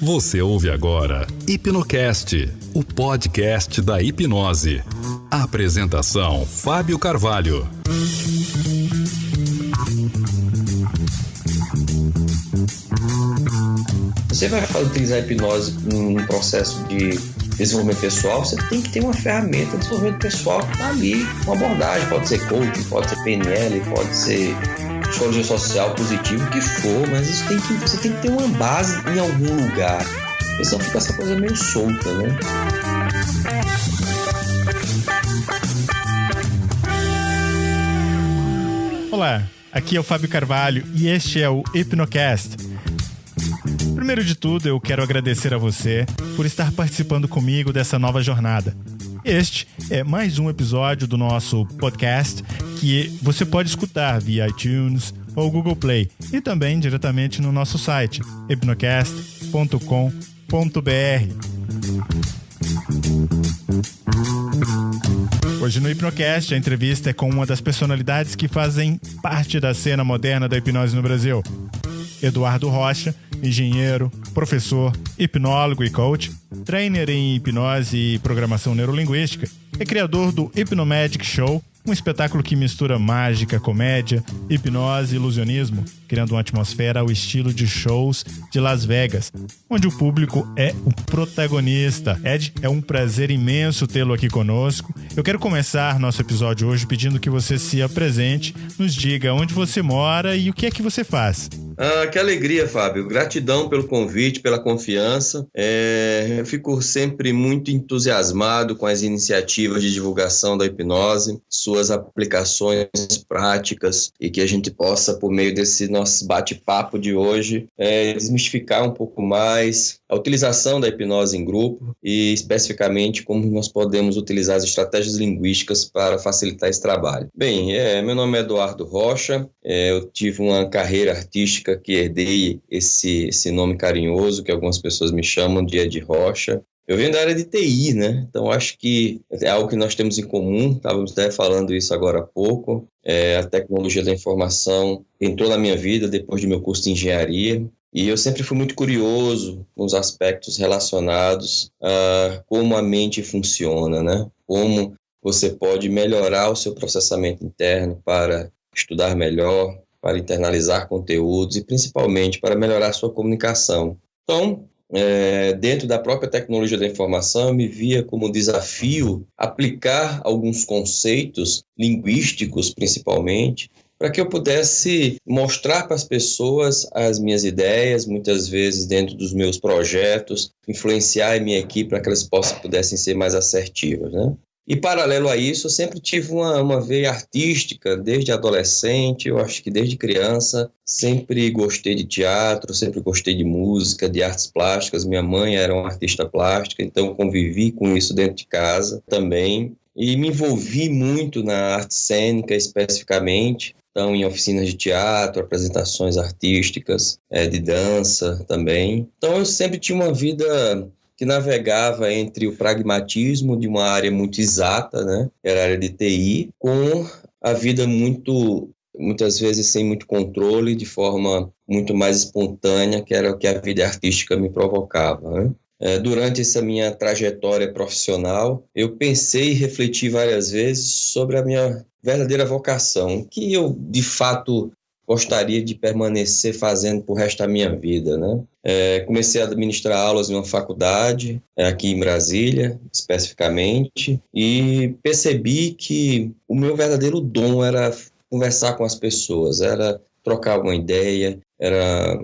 Você ouve agora Hipnocast, o podcast da hipnose. Apresentação: Fábio Carvalho. Você vai utilizar a hipnose num processo de desenvolvimento pessoal, você tem que ter uma ferramenta de desenvolvimento pessoal ali, uma abordagem, pode ser coaching, pode ser PNL, pode ser psicologia social, positivo, que for, mas isso tem que, você tem que ter uma base em algum lugar. Senão fica essa coisa meio solta, né? Olá, aqui é o Fábio Carvalho e este é o Hipnocast. Primeiro de tudo, eu quero agradecer a você por estar participando comigo dessa nova jornada. Este é mais um episódio do nosso podcast que você pode escutar via iTunes ou Google Play e também diretamente no nosso site hipnocast.com.br. Hoje no Hipnocast, a entrevista é com uma das personalidades que fazem parte da cena moderna da hipnose no Brasil. Eduardo Rocha, engenheiro, professor, hipnólogo e coach, trainer em hipnose e programação neurolinguística, é criador do Hypnomagic Show, um espetáculo que mistura mágica, comédia, hipnose e ilusionismo, criando uma atmosfera ao estilo de shows de Las Vegas, onde o público é o protagonista. Ed, é um prazer imenso tê-lo aqui conosco. Eu quero começar nosso episódio hoje pedindo que você se apresente, nos diga onde você mora e o que é que você faz. Ah, que alegria, Fábio. Gratidão pelo convite, pela confiança. É, eu fico sempre muito entusiasmado com as iniciativas de divulgação da hipnose, suas aplicações práticas e que a gente possa, por meio desse nosso bate-papo de hoje, é, desmistificar um pouco mais a utilização da hipnose em grupo e, especificamente, como nós podemos utilizar as estratégias linguísticas para facilitar esse trabalho. Bem, é, meu nome é Eduardo Rocha, é, eu tive uma carreira artística que herdei esse, esse nome carinhoso que algumas pessoas me chamam de Ed Rocha. Eu venho da área de TI, né? Então acho que é algo que nós temos em comum. Estávamos até falando isso agora há pouco. É, a tecnologia da informação entrou na minha vida depois do meu curso de engenharia. E eu sempre fui muito curioso com os aspectos relacionados a como a mente funciona, né? Como você pode melhorar o seu processamento interno para estudar melhor, para internalizar conteúdos e principalmente para melhorar sua comunicação. Então, é, dentro da própria tecnologia da informação, eu me via como desafio aplicar alguns conceitos linguísticos, principalmente, para que eu pudesse mostrar para as pessoas as minhas ideias, muitas vezes dentro dos meus projetos, influenciar a minha equipe para que elas possam, pudessem ser mais assertivas. Né? E paralelo a isso, eu sempre tive uma, uma veia artística, desde adolescente, eu acho que desde criança, sempre gostei de teatro, sempre gostei de música, de artes plásticas. Minha mãe era uma artista plástica, então convivi com isso dentro de casa também. E me envolvi muito na arte cênica especificamente, então em oficinas de teatro, apresentações artísticas, é, de dança também. Então eu sempre tinha uma vida que navegava entre o pragmatismo de uma área muito exata, né, que era a área de TI, com a vida muito muitas vezes sem muito controle, de forma muito mais espontânea, que era o que a vida artística me provocava. Né? É, durante essa minha trajetória profissional, eu pensei e refleti várias vezes sobre a minha verdadeira vocação, que eu de fato gostaria de permanecer fazendo por resto da minha vida, né? É, comecei a administrar aulas em uma faculdade, é, aqui em Brasília, especificamente, e percebi que o meu verdadeiro dom era conversar com as pessoas, era trocar uma ideia, era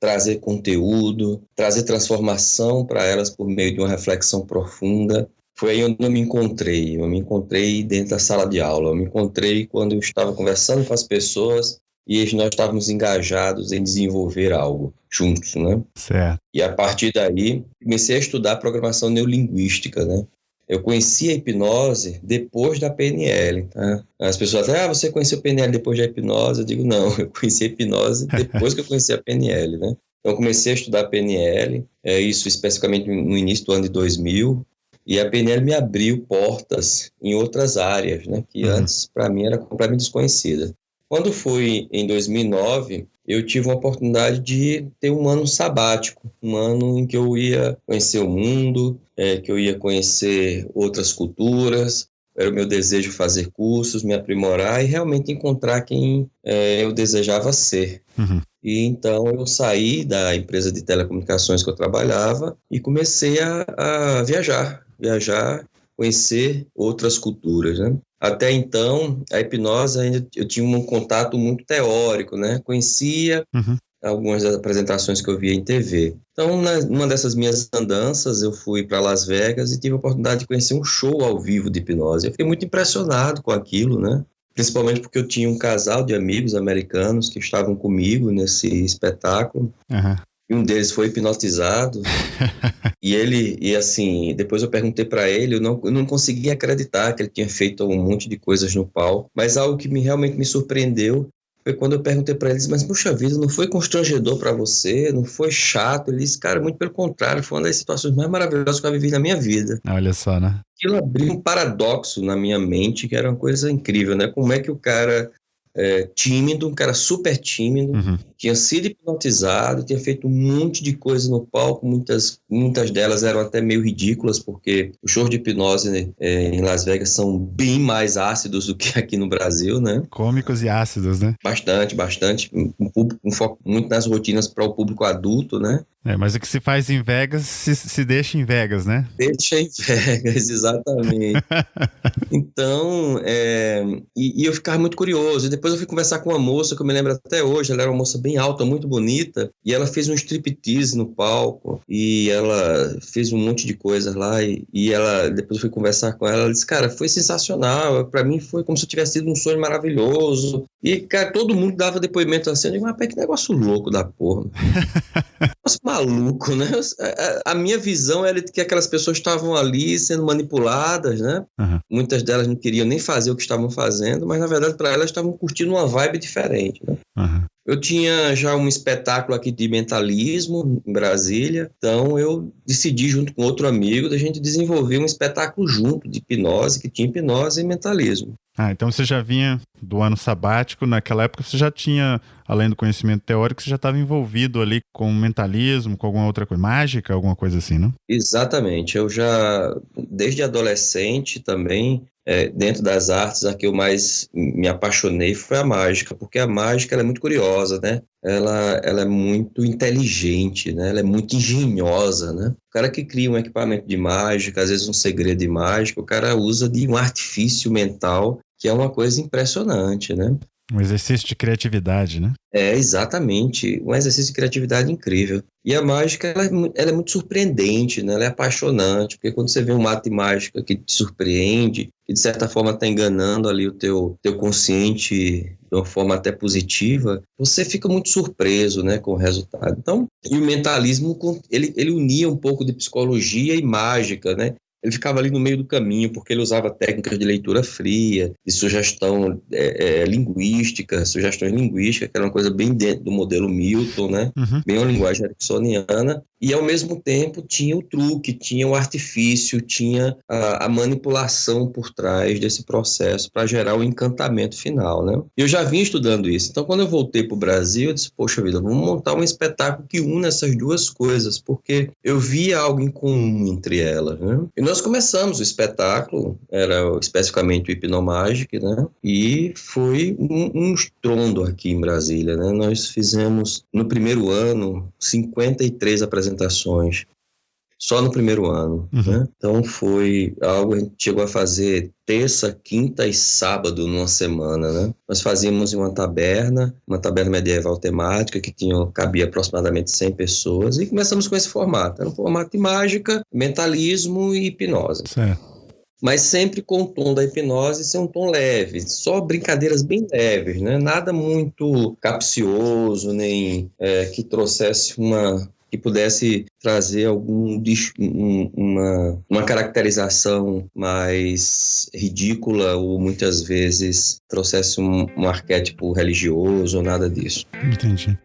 trazer conteúdo, trazer transformação para elas por meio de uma reflexão profunda. Foi aí onde eu me encontrei. Eu me encontrei dentro da sala de aula. Eu me encontrei quando eu estava conversando com as pessoas e nós estávamos engajados em desenvolver algo juntos, né? Certo. E a partir daí, comecei a estudar programação neurolinguística, né? Eu conheci a hipnose depois da PNL. Tá? As pessoas falam, ah, você conheceu a PNL depois da hipnose? Eu digo, não, eu conheci a hipnose depois que eu conheci a PNL, né? Então, comecei a estudar PNL, é, isso especificamente no início do ano de 2000, e a PNL me abriu portas em outras áreas, né? Que uhum. antes, para mim, era completamente desconhecida Quando foi em 2009, eu tive a oportunidade de ter um ano sabático, um ano em que eu ia conhecer o mundo, é, que eu ia conhecer outras culturas. Era o meu desejo fazer cursos, me aprimorar e realmente encontrar quem é, eu desejava ser. Uhum. E então eu saí da empresa de telecomunicações que eu trabalhava e comecei a, a viajar, viajar, conhecer outras culturas, né? Até então, a hipnose ainda eu tinha um contato muito teórico, né? Conhecia uhum. algumas das apresentações que eu via em TV. Então, numa dessas minhas andanças, eu fui para Las Vegas e tive a oportunidade de conhecer um show ao vivo de hipnose. Eu fiquei muito impressionado com aquilo, né? Principalmente porque eu tinha um casal de amigos americanos que estavam comigo nesse espetáculo. Uhum. E um deles foi hipnotizado. e ele, e assim, depois eu perguntei para ele, eu não, eu não conseguia acreditar que ele tinha feito um monte de coisas no palco. Mas algo que me, realmente me surpreendeu foi quando eu perguntei para eles, mas puxa vida, não foi constrangedor para você? Não foi chato? Ele disse, cara, muito pelo contrário, foi uma das situações mais maravilhosas que eu vivi na minha vida. Olha só, né? Aquilo abriu um paradoxo na minha mente, que era uma coisa incrível, né? Como é que o cara é, tímido, um cara super tímido, uhum. tinha sido hipnotizado, tinha feito um monte de coisa no palco, muitas, muitas delas eram até meio ridículas, porque os shows de hipnose né, é, em Las Vegas são bem mais ácidos do que aqui no Brasil, né? Cômicos e ácidos, né? Bastante, bastante. Um, público, um foco muito nas rotinas para o público adulto, né? É, mas o que se faz em Vegas se, se deixa em Vegas, né? Deixa em Vegas, exatamente. então, é, e, e, eu ficava muito curioso. E depois eu fui conversar com uma moça que eu me lembro até hoje. Ela era uma moça bem alta, muito bonita. E ela fez um striptease no palco. E ela fez um monte de coisas lá. E, e ela, depois eu fui conversar com ela. Ela disse: Cara, foi sensacional. Para mim foi como se eu tivesse sido um sonho maravilhoso. E, cara, todo mundo dava depoimento assim. Eu digo: Mas que negócio louco da porra. negócio maluco, né? A, minha visão era de que aquelas pessoas estavam ali sendo manipuladas, né? Uhum. Muitas delas não queriam nem fazer o que estavam fazendo, mas na verdade para elas estavam curtindo uma vibe diferente, né? Uhum. Eu tinha já um espetáculo aqui de mentalismo em Brasília, então eu decidi, junto com outro amigo, da gente desenvolver um espetáculo junto de hipnose, que tinha hipnose e mentalismo. Ah, então você já vinha do ano sabático, naquela época você já tinha, além do conhecimento teórico, você já estava envolvido ali com mentalismo, com alguma outra coisa, mágica, alguma coisa assim, não? Exatamente, eu já, desde adolescente também, é, dentro das artes, a que eu mais me apaixonei foi a mágica, porque a mágica é muito curiosa, né? Ela, ela é muito inteligente, né? Ela é muito engenhosa, né? O cara que cria um equipamento de mágica, às vezes um segredo de mágica, o cara usa de um artifício mental que é uma coisa impressionante, né? Um exercício de criatividade, né? É, exatamente. Um exercício de criatividade incrível. E a mágica, ela é, ela é, muito surpreendente, né? Ela é apaixonante, porque quando você vê um ato de mágica que te surpreende, que de certa forma está enganando ali o teu, teu consciente de uma forma até positiva, você fica muito surpreso, né, com o resultado. Então, e o mentalismo, ele, ele unia um pouco de psicologia e mágica, né? Ele ficava ali no meio do caminho, porque ele usava técnicas de leitura fria, de sugestão é, é, linguística, sugestões linguísticas, que era uma coisa bem dentro do modelo Milton, né? Uhum. Bem uma linguagem ericksoniana, e ao mesmo tempo tinha o truque, tinha o artifício, tinha a, a manipulação por trás desse processo para gerar o encantamento final, né? Eu já vinha estudando isso, então quando eu voltei para o Brasil, eu disse, poxa vida, vamos montar um espetáculo que une essas duas coisas, porque eu via algo em comum entre elas, né? E nós começamos o espetáculo, era especificamente o Hipnomagic, né? E foi um, um estrondo aqui em Brasília, né? Nós fizemos no primeiro ano 53 apresentações só no primeiro ano. Uhum. Né? Então foi algo, a gente chegou a fazer terça, quinta e sábado numa semana. Né? Nós fazíamos em uma taberna, uma taberna medieval temática que tinha, cabia aproximadamente 100 pessoas e começamos com esse formato. Era um formato de mágica, mentalismo e hipnose. Certo mas sempre com o tom da hipnose ser um tom leve, só brincadeiras bem leves, né? nada muito capcioso, nem é, que trouxesse uma, que pudesse trazer algum uma, uma caracterização mais ridícula ou muitas vezes trouxesse um, um arquétipo religioso ou nada disso. Entendi.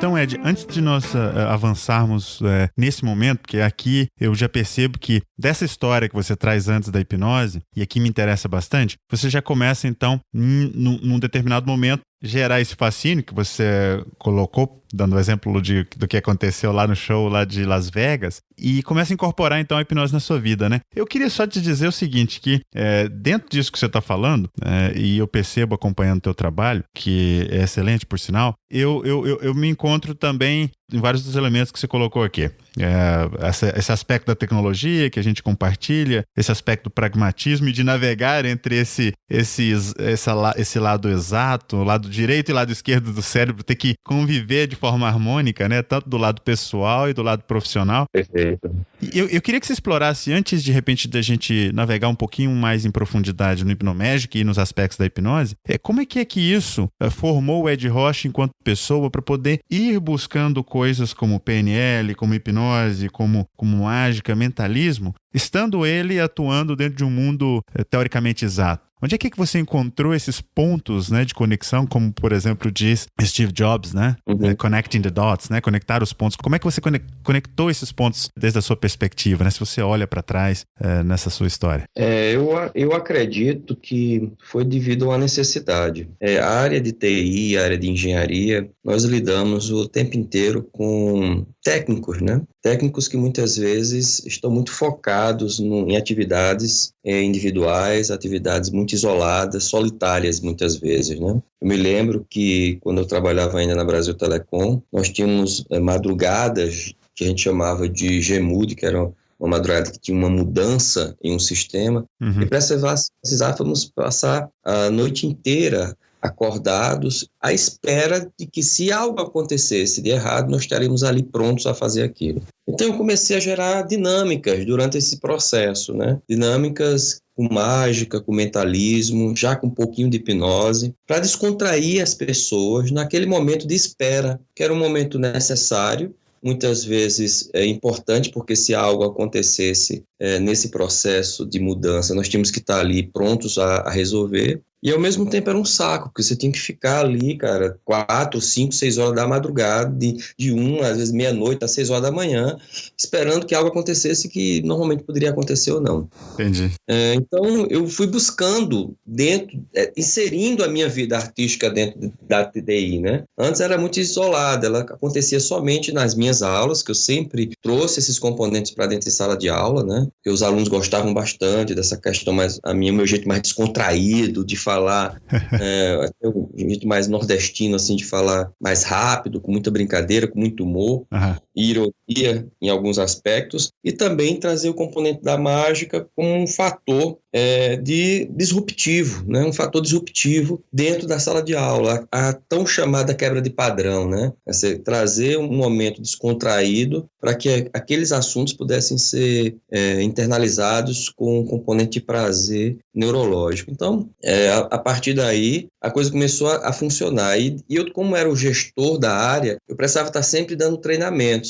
Então, Ed, antes de nós uh, avançarmos uh, nesse momento, porque aqui eu já percebo que dessa história que você traz antes da hipnose, e aqui me interessa bastante, você já começa então, num, num determinado momento, gerar esse fascínio que você colocou, dando o exemplo de, do que aconteceu lá no show lá de Las Vegas, e começa a incorporar então a hipnose na sua vida, né? Eu queria só te dizer o seguinte, que é, dentro disso que você está falando, é, e eu percebo acompanhando o teu trabalho, que é excelente por sinal, eu, eu, eu, eu me encontro também em vários dos elementos que você colocou aqui. É, essa, esse aspecto da tecnologia que a gente compartilha, esse aspecto do pragmatismo e de navegar entre esse, esse, esse, esse lado exato, lado direito e lado esquerdo do cérebro, ter que conviver de forma harmônica, né? Tanto do lado pessoal e do lado profissional. Perfeito. Eu, eu queria que você explorasse, antes de repente da gente navegar um pouquinho mais em profundidade no hipnomédico e nos aspectos da hipnose, é, como é que é que isso é, formou o Ed Rocha enquanto pessoa para poder ir buscando coisas como PNL, como hipnose, como, como mágica, mentalismo, estando ele atuando dentro de um mundo é, teoricamente exato? Onde é que você encontrou esses pontos né, de conexão, como por exemplo diz Steve Jobs, né? Uhum. É, connecting the dots, né? Conectar os pontos. Como é que você conectou esses pontos desde a sua perspectiva, né? Se você olha para trás é, nessa sua história. É, eu, eu acredito que foi devido a uma necessidade. É, a área de TI, a área de engenharia, nós lidamos o tempo inteiro com técnicos, né? Técnicos que muitas vezes estão muito focados no, em atividades é, individuais, atividades muito isoladas, solitárias muitas vezes, né? Eu me lembro que quando eu trabalhava ainda na Brasil Telecom, nós tínhamos é, madrugadas que a gente chamava de GEMUD, que eram uma madrugada que tinha uma mudança em um sistema, uhum. e precisávamos passar a noite inteira acordados, à espera de que, se algo acontecesse de errado, nós estaríamos ali prontos a fazer aquilo. Então, eu comecei a gerar dinâmicas durante esse processo, né? Dinâmicas com mágica, com mentalismo, já com um pouquinho de hipnose, para descontrair as pessoas naquele momento de espera, que era um momento necessário muitas vezes é importante, porque se algo acontecesse é, nesse processo de mudança, nós tínhamos que estar ali prontos a, a resolver. E ao mesmo tempo era um saco, porque você tinha que ficar ali, cara, quatro, cinco, seis horas da madrugada, de, de um, às vezes meia-noite, às seis horas da manhã, esperando que algo acontecesse que normalmente poderia acontecer ou não. Entendi. É, então eu fui buscando dentro, é, inserindo a minha vida artística dentro da TDI, né? Antes era muito isolada, ela acontecia somente nas minhas aulas, que eu sempre trouxe esses componentes para dentro de sala de aula, né? Que os alunos gostavam bastante dessa questão mais, a minha, meu jeito mais descontraído de falar, é, um jeito mais nordestino, assim, de falar mais rápido, com muita brincadeira, com muito humor uhum. E ironia em alguns aspectos, e também trazer o componente da mágica como um fator é, de disruptivo, né? um fator disruptivo dentro da sala de aula, a, a tão chamada quebra de padrão, né? Você trazer um momento descontraído para que aqueles assuntos pudessem ser é, internalizados com um componente de prazer neurológico. Então, é, a, a, partir daí, a coisa começou a, a funcionar. E, e, eu, como era o gestor da área, eu precisava estar sempre dando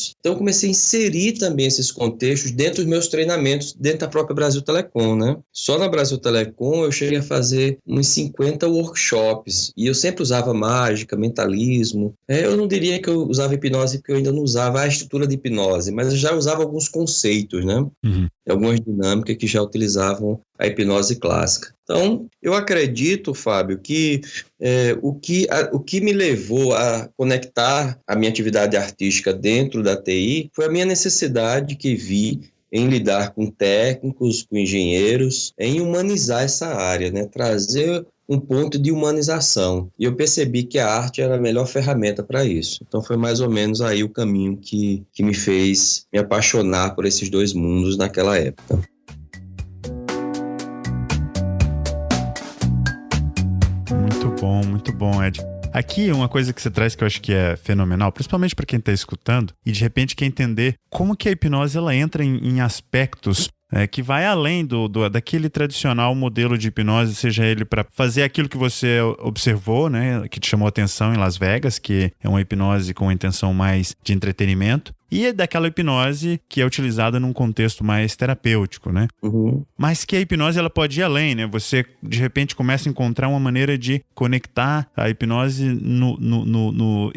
treinamentos. Então, eu comecei a inserir também esses contextos dentro dos meus treinamentos, dentro da própria Brasil Telecom, né? Só na Brasil Telecom eu cheguei a fazer uns 50 workshops. E eu sempre usava mágica, mentalismo. É, eu não diria que eu usava hipnose, porque eu ainda não usava a estrutura de hipnose, mas eu já usava alguns conceitos, né? Uhum. Algumas dinâmicas que já utilizavam a hipnose clássica. Então, eu acredito, Fábio, que, é, o, que a, o que me levou a conectar a minha atividade artística dentro da TI foi a minha necessidade que vi em lidar com técnicos, com engenheiros, em humanizar essa área, né? trazer um ponto de humanização. E eu percebi que a arte era a melhor ferramenta para isso. Então foi mais ou menos aí o caminho que, que me fez me apaixonar por esses dois mundos naquela época. Muito bom, muito bom, Ed. Aqui, uma coisa que você traz que eu acho que é fenomenal, principalmente para quem está escutando, e de repente quer entender como que a hipnose ela entra em, em aspectos é, que vai além do, do, daquele tradicional modelo de hipnose, seja ele para fazer aquilo que você observou, né, que te chamou atenção em Las Vegas, que é uma hipnose com intenção mais de entretenimento, e é daquela hipnose que é utilizada num contexto mais terapêutico, né? Uhum. Mas que a hipnose ela pode ir além, né? Você de repente começa a encontrar uma maneira de conectar a hipnose no, no, no, no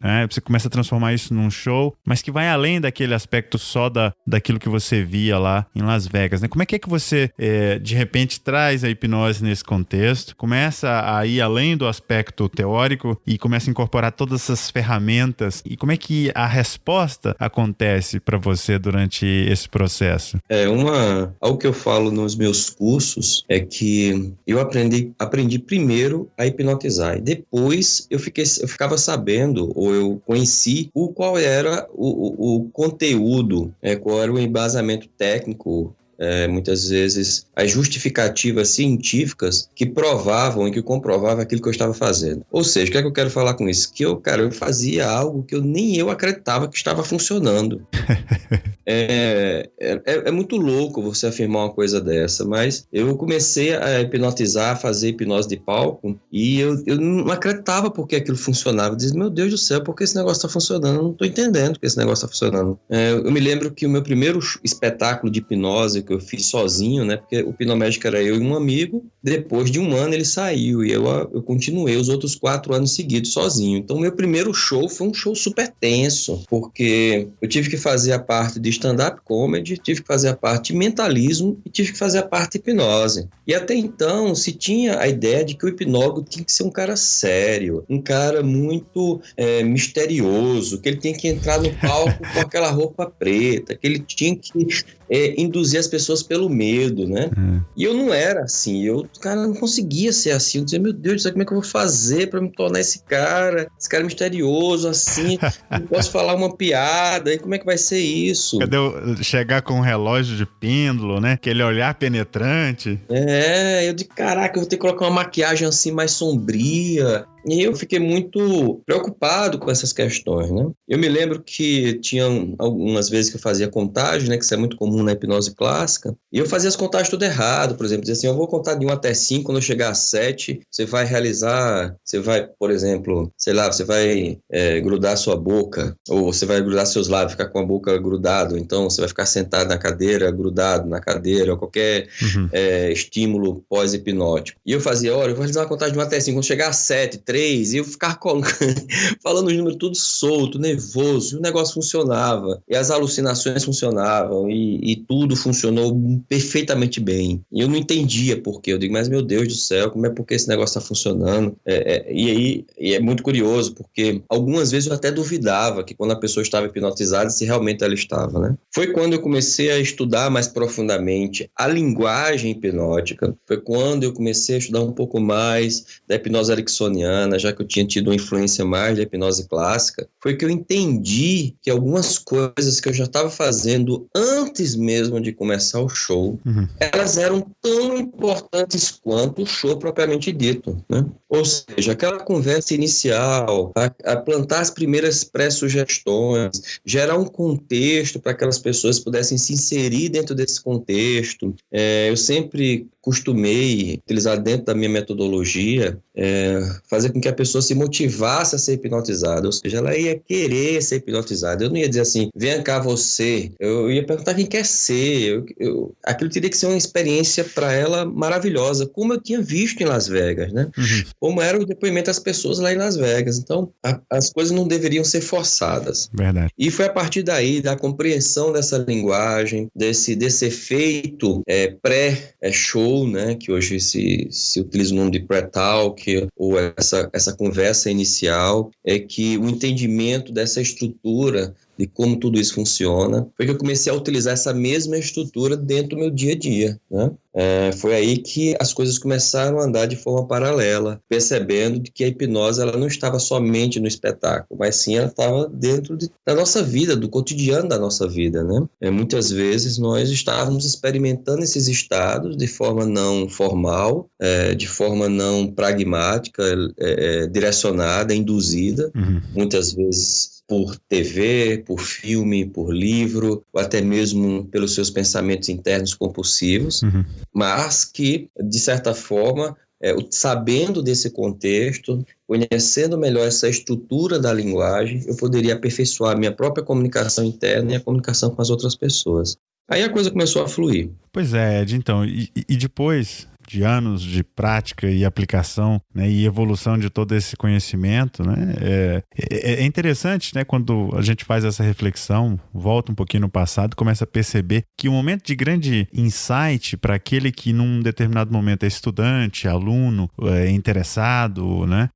né? Você começa a transformar isso num show, mas que vai além daquele aspecto só da, daquilo que você via lá em Las Vegas, né? Como é que é que você é, de repente traz a hipnose nesse contexto, começa a ir além do aspecto teórico e começa a incorporar todas essas ferramentas e como é que a resposta acontece para você durante esse processo? É uma algo que eu falo nos meus cursos é que eu aprendi aprendi primeiro a hipnotizar e depois eu fiquei eu ficava sabendo ou eu conheci o qual era o, o, o conteúdo, é, qual era o embasamento técnico é, muitas vezes as justificativas científicas que provavam e que comprovavam aquilo que eu estava fazendo. Ou seja, o que é que eu quero falar com isso? Que eu, cara, eu fazia algo que eu nem eu acreditava que estava funcionando. é, é, é, muito louco você afirmar uma coisa dessa, mas eu comecei a hipnotizar, a fazer hipnose de palco e eu, eu não acreditava porque aquilo funcionava. Eu dizia, meu Deus do céu, por que esse negócio está funcionando? Eu não estou entendendo que esse negócio está funcionando. É, eu me lembro que o meu primeiro espetáculo de hipnose que eu fiz sozinho, né? Porque o Pinomédico era eu e um amigo. Depois de um ano ele saiu e eu, eu continuei os outros quatro anos seguidos sozinho. Então, meu primeiro show foi um show super tenso, porque eu tive que fazer a parte de stand-up comedy, tive que fazer a parte de mentalismo e tive que fazer a parte de hipnose. E até então se tinha a ideia de que o hipnólogo tinha que ser um cara sério, um cara muito é, misterioso, que ele tinha que entrar no palco com aquela roupa preta, que ele tinha que é, induzir as pessoas pelo medo, né? É. E eu não era assim, eu, cara, não conseguia ser assim. Eu dizia, meu Deus, como é que eu vou fazer para me tornar esse cara, esse cara misterioso, assim? não posso falar uma piada, e como é que vai ser isso? Cadê eu chegar com um relógio de pêndulo, né? Aquele olhar penetrante. É, eu de caraca, eu vou ter que colocar uma maquiagem assim mais sombria. E eu fiquei muito preocupado com essas questões, né? Eu me lembro que tinha algumas vezes que eu fazia contagem, né? Que isso é muito comum na hipnose clássica. E eu fazia as contagens tudo errado. Por exemplo, dizia assim, eu vou contar de 1 até 5, quando eu chegar a 7, você vai realizar, você vai, por exemplo, sei lá, você vai é, grudar sua boca, ou você vai grudar seus lábios, ficar com a boca grudado. Então, você vai ficar sentado na cadeira, grudado na cadeira, ou qualquer uhum. é, estímulo pós-hipnótico. E eu fazia, olha, eu vou realizar uma contagem de 1 até 5, quando chegar a 7, três, e eu ficar falando os números tudo solto, nervoso, e o negócio funcionava, e as alucinações funcionavam, e, e tudo funcionou perfeitamente bem. E eu não entendia por quê. Eu digo, mas meu Deus do céu, como é porque esse negócio está funcionando? É, é, e aí e é muito curioso, porque algumas vezes eu até duvidava que quando a pessoa estava hipnotizada, se realmente ela estava, né? Foi quando eu comecei a estudar mais profundamente a linguagem hipnótica, foi quando eu comecei a estudar um pouco mais da hipnose ericksoniana, já que eu tinha tido uma influência mais da hipnose clássica, foi que eu entendi que algumas coisas que eu já estava fazendo antes mesmo de começar o show, uhum. elas eram tão importantes quanto o show propriamente dito, né? Ou seja, aquela conversa inicial, a, a plantar as primeiras pré-sugestões, gerar um contexto para que aquelas pessoas pudessem se inserir dentro desse contexto. É, eu sempre costumei utilizar dentro da minha metodologia é, fazer com que a pessoa se motivasse a ser hipnotizada, ou seja, ela ia querer ser hipnotizada. Eu não ia dizer assim, vem cá você. Eu ia perguntar quem quer ser. Eu, eu, aquilo teria que ser uma experiência para ela maravilhosa, como eu tinha visto em Las Vegas, né? Uhum. Como era o depoimento das pessoas lá em Las Vegas. Então, a, as coisas não deveriam ser forçadas. Verdade. E foi a partir daí, da compreensão dessa linguagem, desse, desse efeito é, pré-show, né, que hoje se, se utiliza o nome de pré-talk, ou essa, essa conversa inicial, é que o entendimento dessa estrutura de como tudo isso funciona, foi que eu comecei a utilizar essa mesma estrutura dentro do meu dia a dia. Né? É, foi aí que as coisas começaram a andar de forma paralela, percebendo que a hipnose ela não estava somente no espetáculo, mas sim ela estava dentro de, da nossa vida, do cotidiano da nossa vida. Né? É, muitas vezes nós estávamos experimentando esses estados de forma não formal, é, de forma não pragmática, é, é, direcionada, induzida, uhum. muitas vezes por TV, por filme, por livro, ou até mesmo pelos seus pensamentos internos compulsivos, uhum. mas que, de certa forma, é, sabendo desse contexto, conhecendo melhor essa estrutura da linguagem, eu poderia aperfeiçoar a minha própria comunicação interna e a comunicação com as outras pessoas. Aí a coisa começou a fluir. Pois é, Ed, então, e, e depois de anos de prática e aplicação né, e evolução de todo esse conhecimento, né, é, é, é, interessante né, quando a gente faz essa reflexão, volta um pouquinho no passado, começa a perceber que o um momento de grande insight para aquele que num determinado momento é estudante, aluno, é interessado né,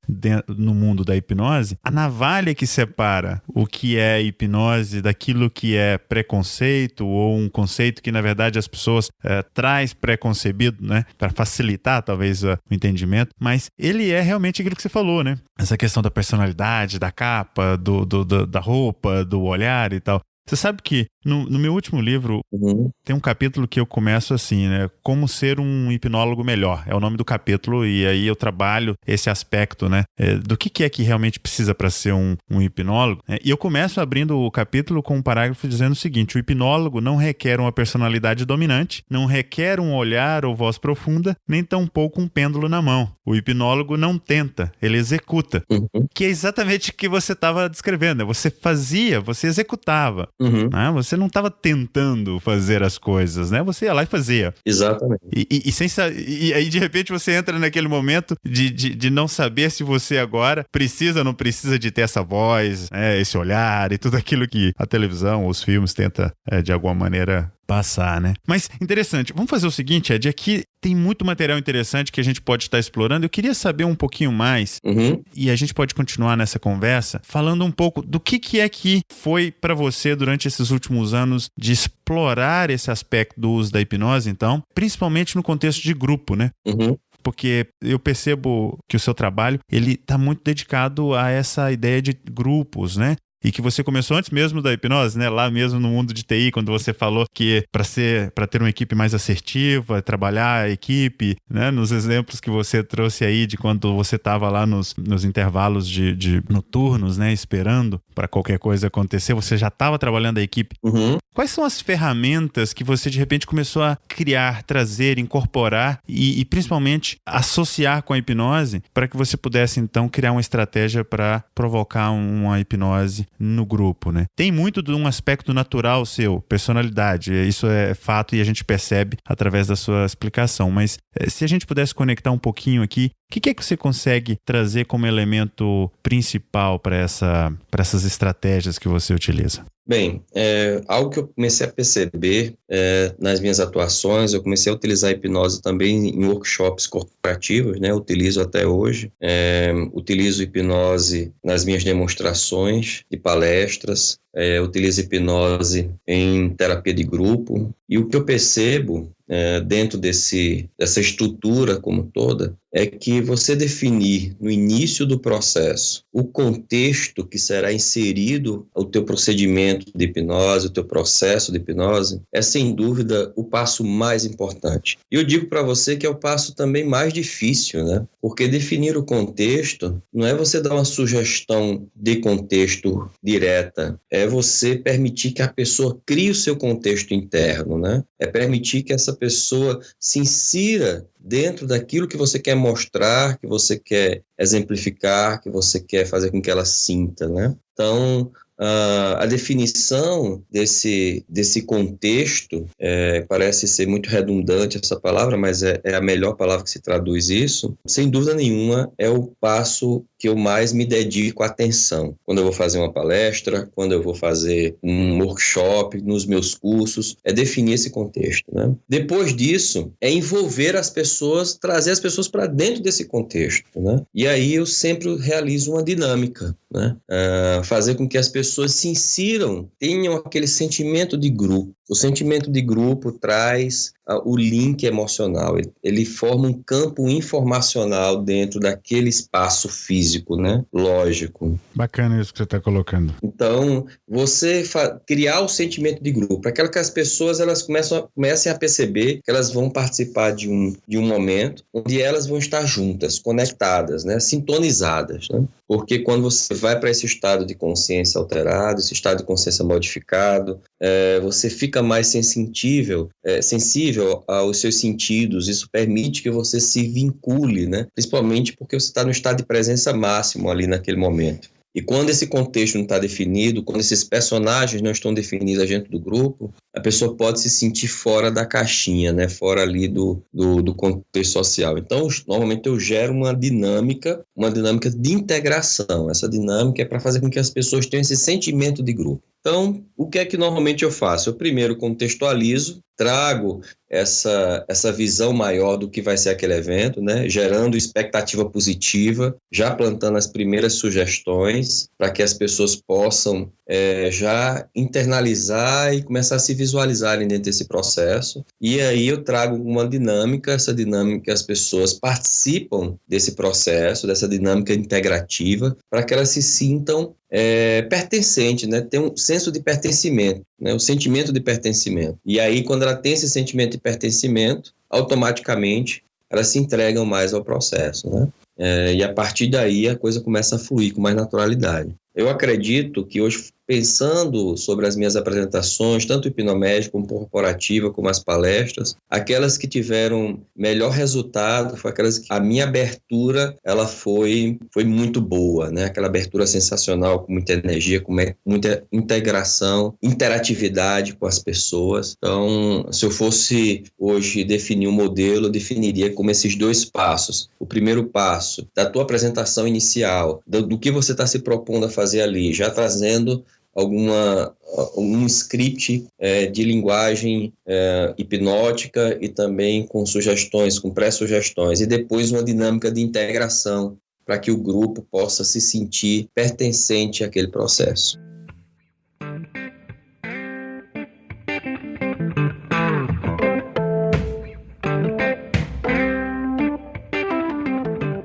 no mundo da hipnose, a navalha que separa o que é hipnose daquilo que é preconceito ou um conceito que na verdade as pessoas é, traz preconcebido né, para facilitar talvez o entendimento, mas ele é realmente aquilo que você falou, né? Essa questão da personalidade, da capa, do, do, do da roupa, do olhar e tal. Você sabe que no, no meu último livro uhum. tem um capítulo que eu começo assim, né? Como ser um hipnólogo melhor. É o nome do capítulo e aí eu trabalho esse aspecto, né? É, do que, que, é que realmente precisa para ser um, um hipnólogo. Né? E eu começo abrindo o capítulo com um parágrafo dizendo o seguinte: o hipnólogo não requer uma personalidade dominante, não requer um olhar ou voz profunda, nem tampouco um pêndulo na mão. O hipnólogo não tenta, ele executa. Uhum. Que é exatamente o que você estava descrevendo. Né? Você fazia, você executava. Uhum. Né? Você não estava tentando fazer as coisas, né? Você ia lá e fazia. Exatamente. E, e, e, sem, e aí, de repente, você entra naquele momento de, de, de, não saber se você agora precisa ou não precisa de ter essa voz, né? esse olhar e tudo aquilo que a televisão, os filmes tenta, é, de alguma maneira, passar, né? Mas interessante. Vamos fazer o seguinte, Ed, aqui tem muito material interessante que a gente pode estar explorando. Eu queria saber um pouquinho mais uhum. e a gente pode continuar nessa conversa falando um pouco do que, que é que foi para você durante esses últimos anos de explorar esse aspecto do uso da hipnose, então, principalmente no contexto de grupo, né? Uhum porque eu percebo que o seu trabalho ele está muito dedicado a essa ideia de grupos, né? E que você começou antes mesmo da hipnose, né? Lá mesmo no mundo de TI, quando você falou que para ser, para ter uma equipe mais assertiva, trabalhar a equipe, né? Nos exemplos que você trouxe aí de quando você estava lá nos, nos intervalos de, de noturnos, né? Esperando para qualquer coisa acontecer, você já estava trabalhando a equipe. Uhum. Quais são as ferramentas que você de repente começou a criar, trazer, incorporar e, e principalmente associar com a hipnose para que você pudesse então criar uma estratégia para provocar uma hipnose no grupo, né? Tem muito de um aspecto natural seu, personalidade, isso é fato e a gente percebe através da sua explicação, mas eh, se a gente pudesse conectar um pouquinho aqui, o que, que, é que você consegue trazer como elemento principal para essa, essas estratégias que você utiliza? Bem, é, algo que eu comecei a perceber é, nas minhas atuações, eu comecei a utilizar a hipnose também em workshops corporativos, né? Utilizo até hoje. É, utilizo hipnose nas minhas demonstrações de palestras, é, utilizo hipnose em terapia de grupo. E o que eu percebo é, dentro desse, dessa estrutura como toda é que você definir no início do processo o contexto que será inserido o teu procedimento de hipnose, o teu processo de hipnose, é sem dúvida o passo mais importante. E eu digo para você que é o passo também mais difícil, né? Porque definir o contexto não é você dar uma sugestão de contexto direta, é você permitir que a pessoa crie o seu contexto interno, né? É permitir que essa pessoa se insira dentro daquilo que você quer mostrar, que você quer exemplificar, que você quer fazer com que ela sinta, né? Então, Uh, a definição desse, desse contexto é, parece ser muito redundante essa palavra, mas é, é, a melhor palavra que se traduz isso. Sem dúvida nenhuma, é o passo que eu mais me dedico atenção. Quando eu vou fazer uma palestra, quando eu vou fazer um workshop, nos meus cursos, é definir esse contexto. Né? Depois disso, é envolver as pessoas, trazer as pessoas para dentro desse contexto. Né? E aí eu sempre realizo uma dinâmica, né? Uh, fazer com que as pessoas se insiram, tenham aquele sentimento de grupo. O sentimento de grupo traz uh, o link emocional, ele, ele, forma um campo informacional dentro daquele espaço físico, né? Lógico. Bacana isso que você está colocando. Então, você criar o sentimento de grupo, para que as pessoas elas começam a, comecem a perceber que elas vão participar de um, de um momento onde elas vão estar juntas, conectadas, né? Sintonizadas, né? Porque quando você vai para esse estado de consciência alterado, esse estado de consciência modificado, é, você fica mais sensível, é, sensível aos seus sentidos. Isso permite que você se vincule, né? Principalmente porque você está no estado de presença máximo ali naquele momento. E quando esse contexto não está definido, quando esses personagens não estão definidos dentro do grupo, a pessoa pode se sentir fora da caixinha, né? fora ali do, do, do contexto social. Então, normalmente eu gero uma dinâmica, uma dinâmica de integração. Essa dinâmica é para fazer com que as pessoas tenham esse sentimento de grupo. Então, o que é que normalmente eu faço? Eu primeiro contextualizo, trago essa, essa visão maior do que vai ser aquele evento, né? gerando expectativa positiva, já plantando as primeiras sugestões para que as pessoas possam é, já internalizar e começar a se visualizarem dentro desse processo. E aí eu trago uma dinâmica, essa dinâmica as pessoas participam desse processo, dessa dinâmica integrativa, para que elas se sintam é, pertencente, né? Tem um senso de pertencimento, né? O sentimento de pertencimento. E aí, quando ela tem esse sentimento de pertencimento, automaticamente elas se entregam mais ao processo, né? É, e a partir daí a coisa começa a fluir com mais naturalidade. Eu acredito que hoje pensando sobre as minhas apresentações, tanto hipnomédica como corporativa, como as palestras, aquelas que tiveram melhor resultado foi aquelas que a minha abertura ela foi foi muito boa, né? Aquela abertura sensacional com muita energia, com muita integração, interatividade com as pessoas. Então, se eu fosse hoje definir um modelo, eu definiria como esses dois passos. O primeiro passo da tua apresentação inicial, do, do que você está se propondo a fazer ali, já trazendo alguma um script é, de linguagem é, hipnótica e também com sugestões, com pré-sugestões, e depois uma dinâmica de integração para que o grupo possa se sentir pertencente àquele processo.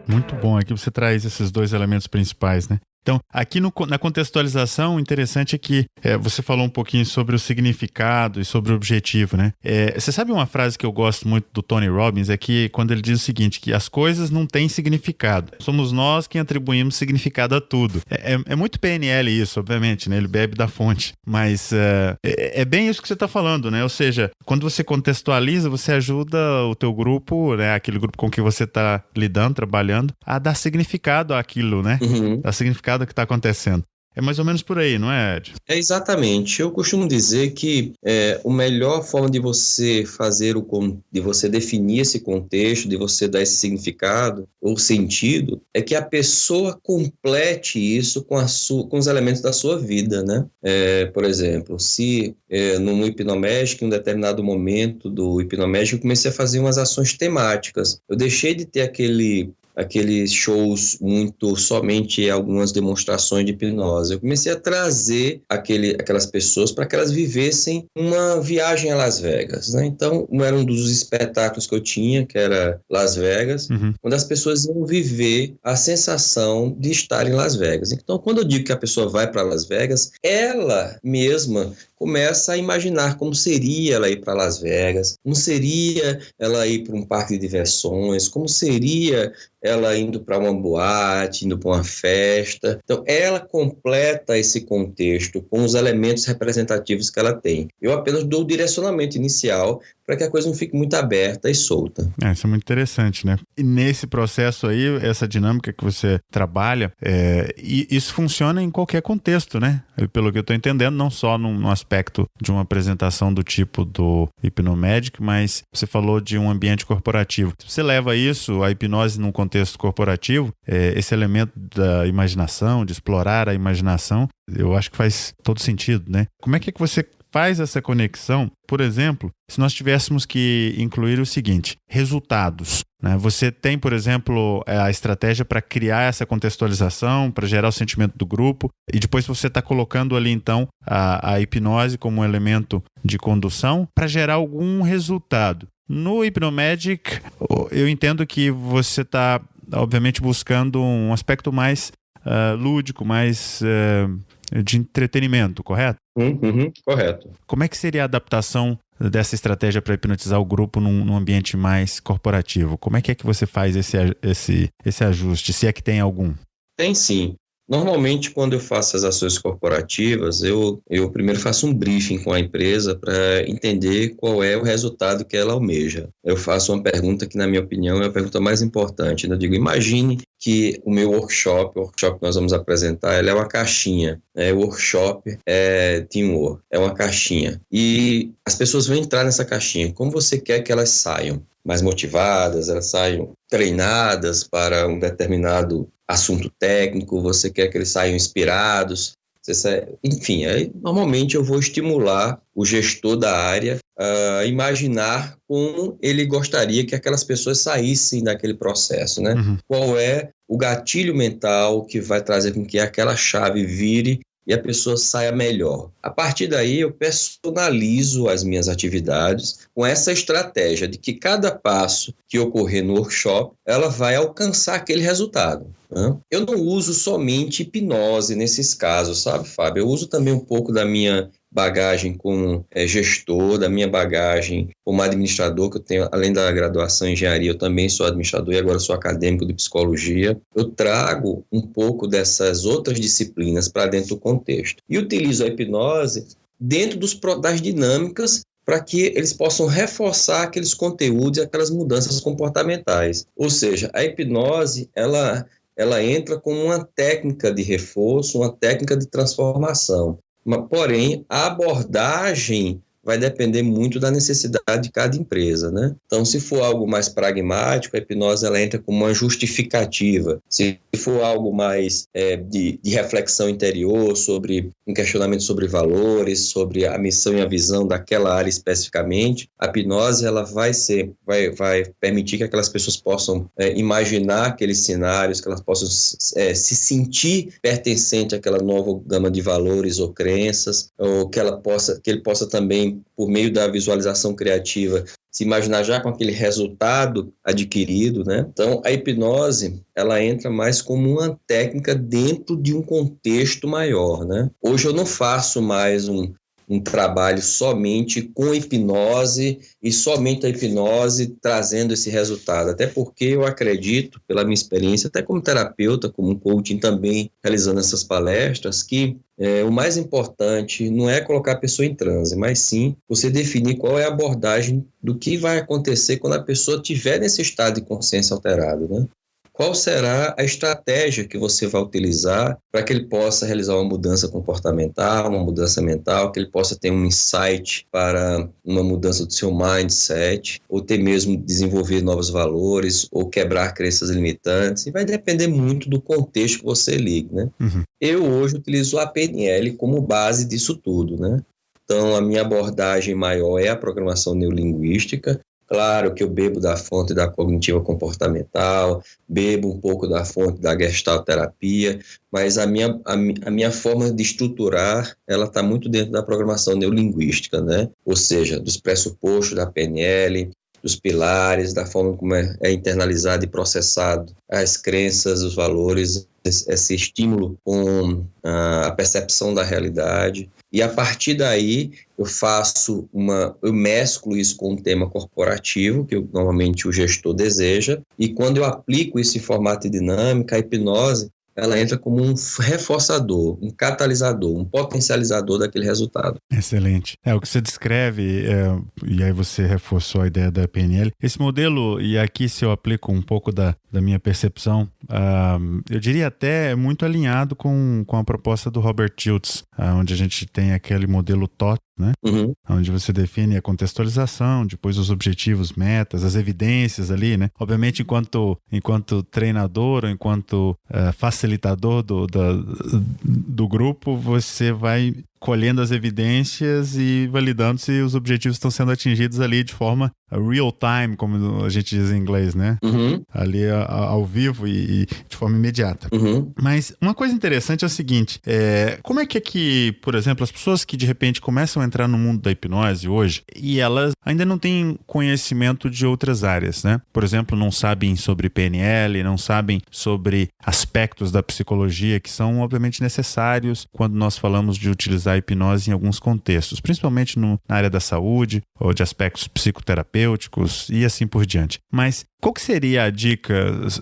Muito bom, aqui você traz esses dois elementos principais, né? Então, aqui no, na contextualização, o interessante é que é, você falou um pouquinho sobre o significado e sobre o objetivo, né? É, você sabe uma frase que eu gosto muito do Tony Robbins? É que quando ele diz o seguinte, que as coisas não têm significado. Somos nós quem atribuímos significado a tudo. É, é, é muito PNL isso, obviamente, né? Ele bebe da fonte. Mas é, é, é bem isso que você está falando, né? Ou seja, quando você contextualiza, você ajuda o teu grupo, né? Aquele grupo com que você está lidando, trabalhando, a dar significado àquilo, né? Uhum. Dar significado mercado que está acontecendo. É mais ou menos por aí, não é, Ed? É exatamente. Eu costumo dizer que é, a melhor forma de você fazer o de você definir esse contexto, de você dar esse significado ou sentido, é que a pessoa complete isso com, a sua, com os elementos da sua vida, né? É, por exemplo, se é, no hipnomédico, em um determinado momento do hipnomédico, eu comecei a fazer umas ações temáticas. Eu deixei de ter aquele aqueles shows muito somente algumas demonstrações de hipnose. Eu comecei a trazer aquele, aquelas pessoas para que elas vivessem uma viagem a Las Vegas. Né? Então, era um dos espetáculos que eu tinha, que era Las Vegas, uhum. onde as pessoas iam viver a sensação de estar em Las Vegas. Então, quando eu digo que a pessoa vai para Las Vegas, ela mesma começa a imaginar como seria ela ir para Las Vegas, como seria ela ir para um parque de diversões, como seria ela indo para uma boate, indo para uma festa. Então, ela completa esse contexto com os elementos representativos que ela tem. Eu apenas dou o direcionamento inicial para que a coisa não fique muito aberta e solta. É, isso é muito interessante, né? E nesse processo aí, essa dinâmica que você trabalha, é, isso funciona em qualquer contexto, né? Pelo que eu estou entendendo, não só num, aspecto de uma apresentação do tipo do Hipnomagic, mas você falou de um ambiente corporativo. Se você leva isso, a hipnose num contexto corporativo, é, esse elemento da imaginação, de explorar a imaginação, eu acho que faz todo sentido, né? Como é que, é que você faz essa conexão, por exemplo, se nós tivéssemos que incluir o seguinte: resultados. Né? Você tem, por exemplo, é, a estratégia para criar essa contextualização, para gerar o sentimento do grupo, e depois você está colocando ali, então, a, a hipnose como um elemento de condução para gerar algum resultado. No Hypnomedic, eu entendo que você está, obviamente, buscando um aspecto mais uh, lúdico, mais uh, de entretenimento, correto? Uhum, correto. Como é que seria a adaptação dessa estratégia para hipnotizar o grupo num, num, ambiente mais corporativo? Como é que é que você faz esse, esse, esse ajuste, se é que tem algum? Tem sim. Normalmente, quando eu faço as ações corporativas, eu, eu primeiro faço um briefing com a empresa para entender qual é o resultado que ela almeja. Eu faço uma pergunta que, na minha opinião, é a pergunta mais importante. Eu digo, imagine que o meu workshop, o workshop que nós vamos apresentar, ele é uma caixinha. Né? O workshop é teamwork, é uma caixinha. E as pessoas vão entrar nessa caixinha. Como você quer que elas saiam? Mais motivadas, elas saiam treinadas para um determinado assunto técnico, você quer que eles saiam inspirados, enfim, aí, normalmente eu vou estimular o gestor da área a imaginar como ele gostaria que aquelas pessoas saíssem daquele processo, né? Uhum. Qual é o gatilho mental que vai trazer com que aquela chave vire e a pessoa saia melhor. A partir daí, eu personalizo as minhas atividades com essa estratégia de que cada passo que ocorrer no workshop, ela vai alcançar aquele resultado. Né? Eu não uso somente hipnose nesses casos, sabe, Fábio? Eu uso também um pouco da minha bagagem como é, gestor, da minha bagagem como administrador, que eu tenho, além da graduação em engenharia, eu também sou administrador e agora sou acadêmico de psicologia. Eu trago um pouco dessas outras disciplinas para dentro do contexto. E utilizo a hipnose dentro dos, das dinâmicas para que eles possam reforçar aqueles conteúdos e aquelas mudanças comportamentais. Ou seja, a hipnose, ela ela entra como uma técnica de reforço, uma técnica de transformação. Porém, a abordagem vai depender muito da necessidade de cada empresa, né? Então, se for algo mais pragmático, a hipnose ela entra como uma justificativa. Se for algo mais é, de, de, reflexão interior, sobre um questionamento sobre valores, sobre a missão e a visão daquela área especificamente, a hipnose ela vai ser, vai, vai permitir que aquelas pessoas possam é, imaginar aqueles cenários, que elas possam é, se sentir pertencente àquela nova gama de valores ou crenças, ou que ela possa, que ele possa também por meio da visualização criativa, se imaginar já com aquele resultado adquirido, né? Então, a hipnose, ela entra mais como uma técnica dentro de um contexto maior, né? Hoje eu não faço mais um, um trabalho somente com hipnose e somente a hipnose trazendo esse resultado. Até porque eu acredito, pela minha experiência, até como terapeuta, como coaching também realizando essas palestras, que é, o mais importante não é colocar a pessoa em transe, mas sim você definir qual é a abordagem do que vai acontecer quando a pessoa estiver nesse estado de consciência alterado. Né? Qual será a estratégia que você vai utilizar para que ele possa realizar uma mudança comportamental, uma mudança mental, que ele possa ter um insight para uma mudança do seu mindset, ou ter mesmo desenvolver novos valores, ou quebrar crenças limitantes. E vai depender muito do contexto que você liga, né? Uhum. Eu hoje utilizo a PNL como base disso tudo, né? Então, a minha abordagem maior é a programação neurolinguística, Claro que eu bebo da fonte da cognitiva comportamental, bebo um pouco da fonte da gestalterapia, mas a minha, a, a minha forma de estruturar, ela está muito dentro da programação neurolinguística, né? Ou seja, dos pressupostos da PNL, dos pilares, da forma como é, é internalizado e processado as crenças, os valores, esse, estímulo com a percepção da realidade. E a partir daí eu faço uma, eu mesclo isso com um tema corporativo que eu, normalmente o gestor deseja. E quando eu aplico esse formato de dinâmica, a hipnose ela entra como um reforçador, um catalisador, um potencializador daquele resultado. Excelente. É o que você descreve, é, e aí você reforçou a ideia da PNL. Esse modelo, e aqui se eu aplico um pouco da, da minha percepção, uh, eu diria até muito alinhado com, com a proposta do Robert Schultz, uh, onde a gente tem aquele modelo TOT, né? Uhum. Onde você define a contextualização, depois os objetivos, metas, as evidências ali, né? Obviamente, enquanto, enquanto treinador, enquanto uh, facilitador do, do, do grupo, você vai colhendo as evidências e validando se os objetivos estão sendo atingidos ali de forma real time, como a gente diz em inglês, né? Uhum. Ali ao vivo e, e, de forma imediata. Uhum. Mas uma coisa interessante é o seguinte: é, como é que é que, por exemplo, as pessoas que de repente começam a entrar no mundo da hipnose hoje e elas ainda não têm conhecimento de outras áreas, né? Por exemplo, não sabem sobre PNL, não sabem sobre aspectos da psicologia que são obviamente necessários quando nós falamos de utilizar utilizar a hipnose em alguns contextos, principalmente no, na área da saúde ou de aspectos psicoterapêuticos e assim por diante. Mas qual que seria a dica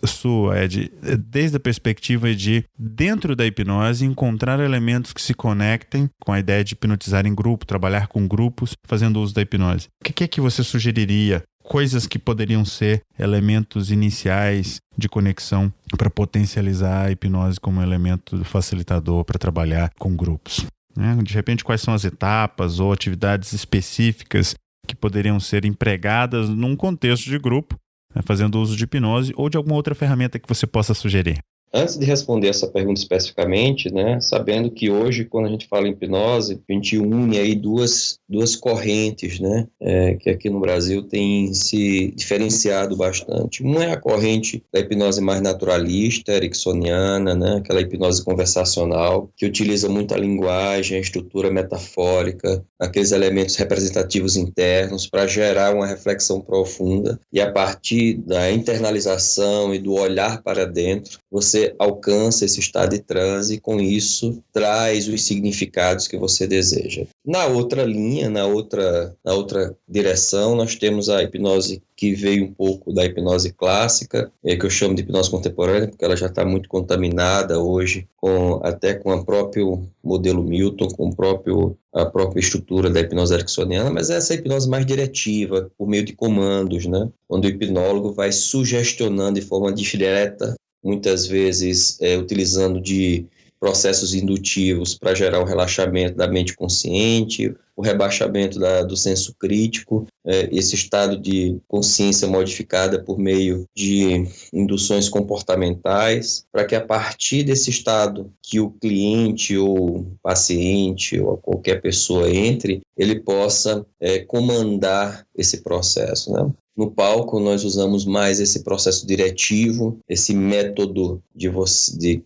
sua, Ed, desde a perspectiva de, dentro da hipnose, encontrar elementos que se conectem com a ideia de hipnotizar em grupo, trabalhar com grupos, fazendo uso da hipnose? O que é que você sugeriria coisas que poderiam ser elementos iniciais de conexão para potencializar a hipnose como elemento facilitador para trabalhar com grupos. Né? De repente, quais são as etapas ou atividades específicas que poderiam ser empregadas num contexto de grupo, né? fazendo uso de hipnose ou de alguma outra ferramenta que você possa sugerir? Antes de responder essa pergunta especificamente, né, sabendo que hoje, quando a gente fala em hipnose, a gente une aí duas, duas correntes, né, é, que aqui no Brasil tem se diferenciado bastante. Uma é a corrente da hipnose mais naturalista, ericksoniana, né, aquela hipnose conversacional, que utiliza muito a linguagem, a estrutura metafórica, aqueles elementos representativos internos para gerar uma reflexão profunda e a partir da internalização e do olhar para dentro, você alcança esse estado de transe e com isso traz os significados que você deseja. Na outra linha, na outra, na outra direção, nós temos a hipnose que veio um pouco da hipnose clássica, é, que eu chamo de hipnose contemporânea, porque ela já está muito contaminada hoje, com, até com o próprio modelo Milton, com o próprio, a própria estrutura da hipnose ericksoniana, mas essa é hipnose mais diretiva, por meio de comandos, né? onde o hipnólogo vai sugestionando de forma direta muitas vezes é, utilizando de processos indutivos para gerar o relaxamento da mente consciente, o rebaixamento da, do senso crítico, é, esse estado de consciência modificada por meio de induções comportamentais, para que a partir desse estado que o cliente ou paciente ou qualquer pessoa entre, ele possa é, comandar esse processo. Né? No palco, nós usamos mais esse processo diretivo, esse método de, você, de,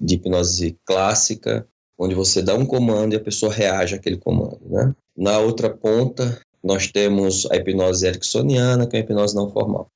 de hipnose clássica, onde você dá um comando e a pessoa reage àquele comando. Né? Na outra ponta, nós temos a hipnose ericksoniana, que é a hipnose não formal.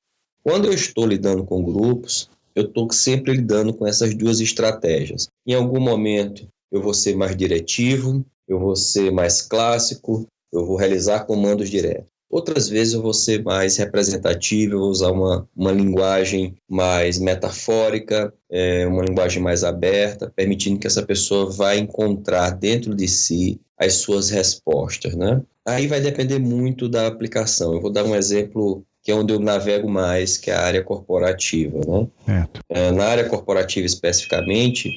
Quando eu estou lidando com grupos, eu estou sempre lidando com essas duas estratégias. Em algum momento, eu vou ser mais diretivo, eu vou ser mais clássico, eu vou realizar comandos diretos. Outras vezes eu vou ser mais representativo, eu vou usar uma, uma linguagem mais metafórica, é, uma linguagem mais aberta, permitindo que essa pessoa vá encontrar dentro de si as suas respostas, né? Aí vai depender muito da aplicação. Eu vou dar um exemplo que é onde eu navego mais, que é a área corporativa. Né? É, na área corporativa especificamente,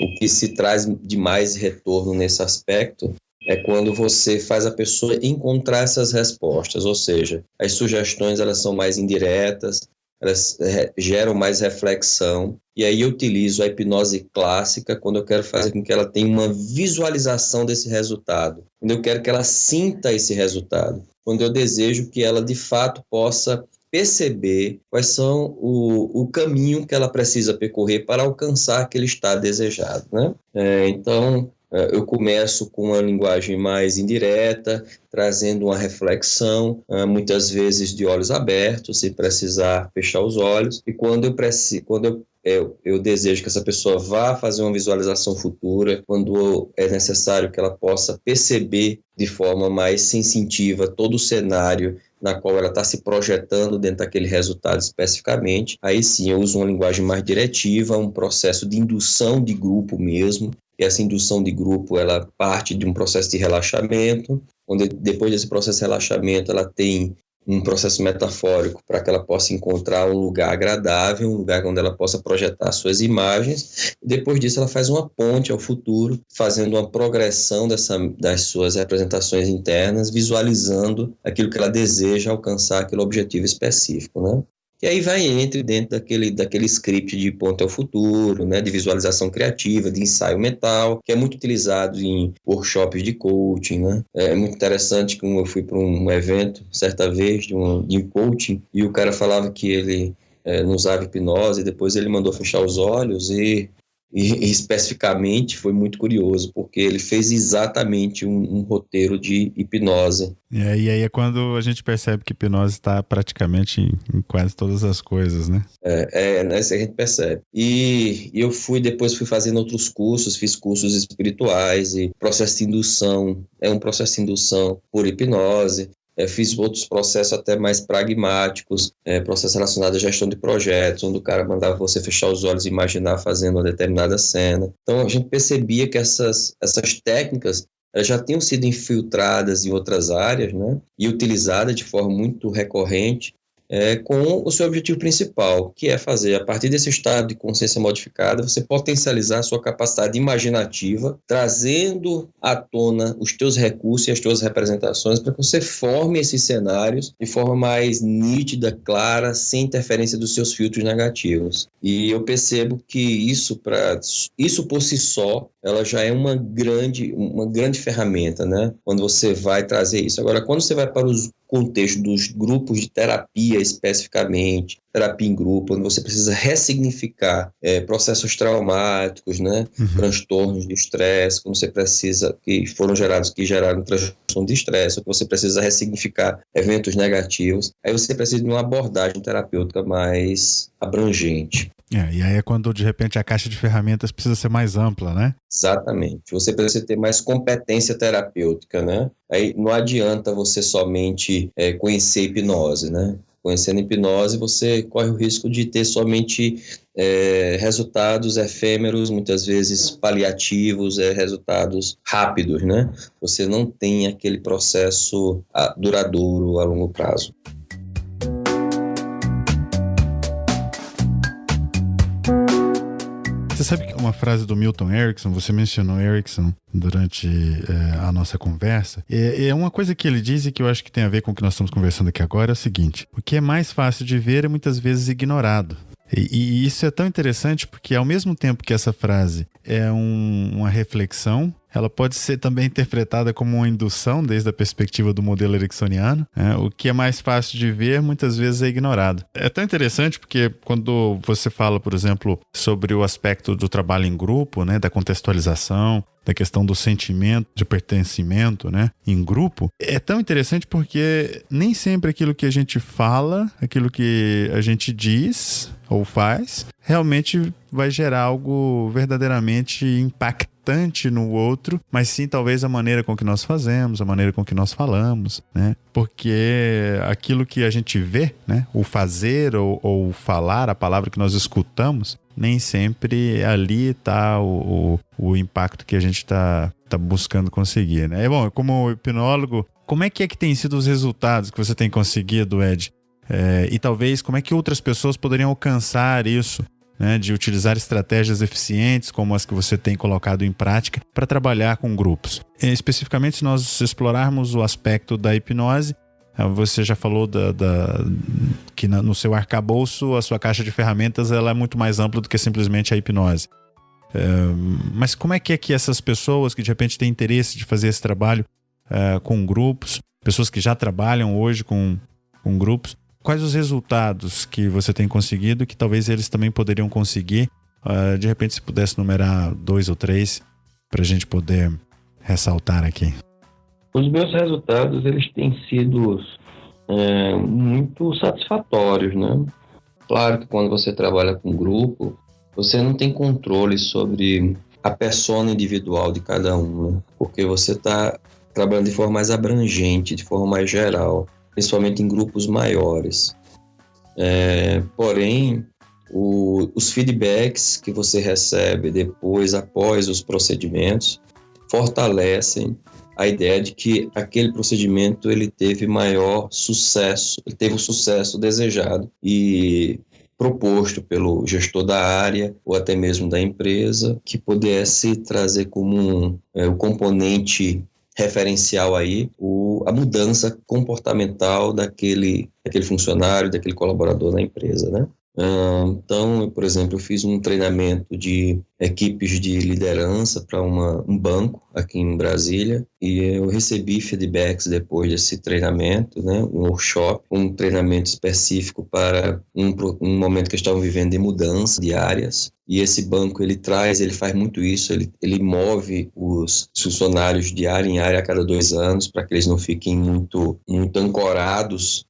o que se traz de mais retorno nesse aspecto é quando você faz a pessoa encontrar essas respostas, ou seja, as sugestões elas são mais indiretas, elas geram mais reflexão, e aí eu utilizo a hipnose clássica quando eu quero fazer com que ela tenha uma visualização desse resultado, quando eu quero que ela sinta esse resultado, quando eu desejo que ela de fato possa perceber quais são o, o caminho que ela precisa percorrer para alcançar aquele estado desejado, né? É, então, é, eu começo com uma linguagem mais indireta, trazendo uma reflexão, é, muitas vezes de olhos abertos, sem precisar fechar os olhos. E quando eu preciso, quando eu eu, eu, desejo que essa pessoa vá fazer uma visualização futura, quando é necessário que ela possa perceber de forma mais sensitiva todo o cenário na qual ela está se projetando dentro daquele resultado especificamente. Aí sim eu uso uma linguagem mais diretiva, um processo de indução de grupo mesmo, e essa indução de grupo ela parte de um processo de relaxamento, onde depois desse processo de relaxamento ela tem um processo metafórico para que ela possa encontrar um lugar agradável, um lugar onde ela possa projetar suas imagens. Depois disso, ela faz uma ponte ao futuro, fazendo uma progressão dessa, das suas representações internas, visualizando aquilo que ela deseja alcançar, aquele objetivo específico, né? E aí vai entre dentro daquele, daquele script de ponto ao futuro, né, de visualização criativa, de ensaio mental, que é muito utilizado em workshops de coaching. Né? É muito interessante que eu fui para um evento certa vez de um, de coaching e o cara falava que ele é, não usava hipnose, depois ele mandou fechar os olhos e e, especificamente foi muito curioso, porque ele fez exatamente um, um roteiro de hipnose. E aí, e aí, é quando a gente percebe que hipnose está praticamente em, em, quase todas as coisas, né? É, é né, a gente percebe. E, e eu fui, depois fui fazendo outros cursos, fiz cursos espirituais e processo de indução, é um processo de indução por hipnose. É, fiz outros processos até mais pragmáticos, é, processos relacionados à gestão de projetos, onde o cara mandava você fechar os olhos e imaginar fazendo uma determinada cena. Então a gente percebia que essas, essas técnicas já tinham sido infiltradas em outras áreas, né, e utilizadas de forma muito recorrente é, com o seu objetivo principal, que é fazer, a partir desse estado de consciência modificada, você potencializar a sua capacidade imaginativa, trazendo à tona os teus recursos e as tuas representações para que você forme esses cenários de forma mais nítida, clara, sem interferência dos seus filtros negativos. E eu percebo que isso, pra, isso por si só, ela já é uma grande, uma grande ferramenta, né? Quando você vai trazer isso. Agora, quando você vai para os contexto dos grupos de terapia especificamente, terapia em grupo, onde você precisa ressignificar é, processos traumáticos, né, uhum. transtornos de estresse, quando você precisa, que foram gerados, que geraram transtorno de estresse, ou que você precisa ressignificar eventos negativos, aí você precisa de uma abordagem terapêutica mais abrangente. É, e aí é quando de repente a caixa de ferramentas precisa ser mais ampla, né? Exatamente. Você precisa ter mais competência terapêutica, né? Aí não adianta você somente é, conhecer hipnose, né? Conhecendo hipnose, você corre o risco de ter somente é, resultados efêmeros, muitas vezes paliativos, é, resultados rápidos, né? Você não tem aquele processo ah, duradouro a longo prazo. Você sabe que uma frase do Milton Erickson, você mencionou Erickson durante é, a nossa conversa, é, é, uma coisa que ele diz e que eu acho que tem a ver com o que nós estamos conversando aqui agora, é o seguinte: o que é mais fácil de ver é muitas vezes ignorado. E, e isso é tão interessante porque, ao mesmo tempo que essa frase é um, uma reflexão, ela pode ser também interpretada como uma indução desde a perspectiva do modelo ericksoniano. Né? O que é mais fácil de ver, muitas vezes é ignorado. É tão interessante porque quando você fala, por exemplo, sobre o aspecto do trabalho em grupo, né, da contextualização, da questão do sentimento de pertencimento, né, em grupo, é tão interessante porque nem sempre aquilo que a gente fala, aquilo que a gente diz ou faz, realmente vai gerar algo verdadeiramente impactante no outro, mas sim talvez a maneira com que nós fazemos, a maneira com que nós falamos, né? Porque aquilo que a gente vê, né, o fazer ou, ou falar, a palavra que nós escutamos, nem sempre ali está o, o, o, impacto que a gente está tá buscando conseguir, né? É bom, como hipnólogo, como é que é que tem sido os resultados que você tem conseguido, Ed? É, e talvez como é que outras pessoas poderiam alcançar isso, né, de utilizar estratégias eficientes como as que você tem colocado em prática para trabalhar com grupos. E, especificamente, se nós explorarmos o aspecto da hipnose, é, você já falou da, da, que no seu arcabouço a sua caixa de ferramentas ela é muito mais ampla do que simplesmente a hipnose. É, mas como é que é que essas pessoas que de repente têm interesse de fazer esse trabalho é, com grupos, pessoas que já trabalham hoje com, com grupos, quais os resultados que você tem conseguido que talvez eles também poderiam conseguir? Uh, de repente, se pudesse numerar dois ou três para a gente poder ressaltar aqui. Os meus resultados eles têm sido é, muito satisfatórios, né? Claro que quando você trabalha com grupo, você não tem controle sobre a persona individual de cada um, né? porque você está trabalhando de forma mais abrangente, de forma mais geral principalmente em grupos maiores. É, porém, o, os feedbacks que você recebe depois, após os procedimentos, fortalecem a ideia de que aquele procedimento ele teve maior sucesso, ele teve o sucesso desejado e proposto pelo gestor da área ou até mesmo da empresa, que pudesse trazer como um, é, o componente referencial aí o, a mudança comportamental daquele, daquele funcionário, daquele colaborador na empresa, né? Então, por exemplo, eu fiz um treinamento de equipes de liderança para um banco aqui em Brasília e eu recebi feedbacks depois desse treinamento, né, um workshop, um treinamento específico para um, um momento que estavam vivendo de mudança de áreas. E esse banco ele traz, ele faz muito isso, ele, ele move os funcionários de área em área a cada dois anos para que eles não fiquem muito, muito ancorados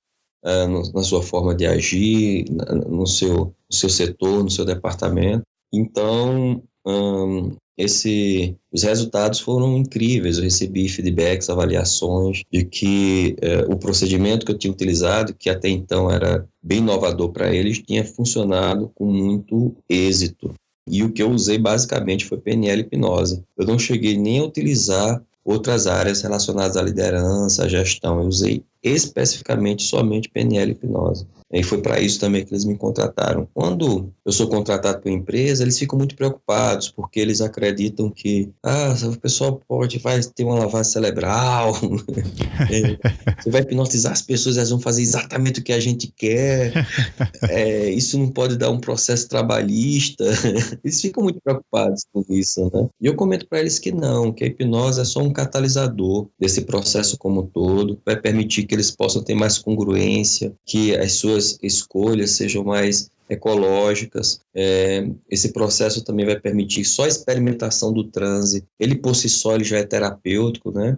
uh, na sua forma de agir, no seu, no seu setor, no seu departamento. Então, um, esse, os resultados foram incríveis. Eu recebi feedbacks, avaliações de que uh, o procedimento que eu tinha utilizado, que até então era bem inovador para eles, tinha funcionado com muito êxito. E o que eu usei basicamente foi PNL hipnose. Eu não cheguei nem a utilizar outras áreas relacionadas à liderança, à gestão. Eu usei especificamente somente PNL hipnose. E foi para isso também que eles me contrataram. Quando eu sou contratado por empresa, eles ficam muito preocupados, porque eles acreditam que ah, o pessoal pode vai ter uma lavagem cerebral, é, você vai hipnotizar as pessoas, elas vão fazer exatamente o que a gente quer, é, isso não pode dar um processo trabalhista. Eles ficam muito preocupados com isso, né? E eu comento para eles que não, que a hipnose é só um catalisador desse processo como um todo, vai permitir que eles possam ter mais congruência, que as suas escolhas sejam mais ecológicas. É, esse processo também vai permitir só a experimentação do transe. Ele por si só ele já é terapêutico, né?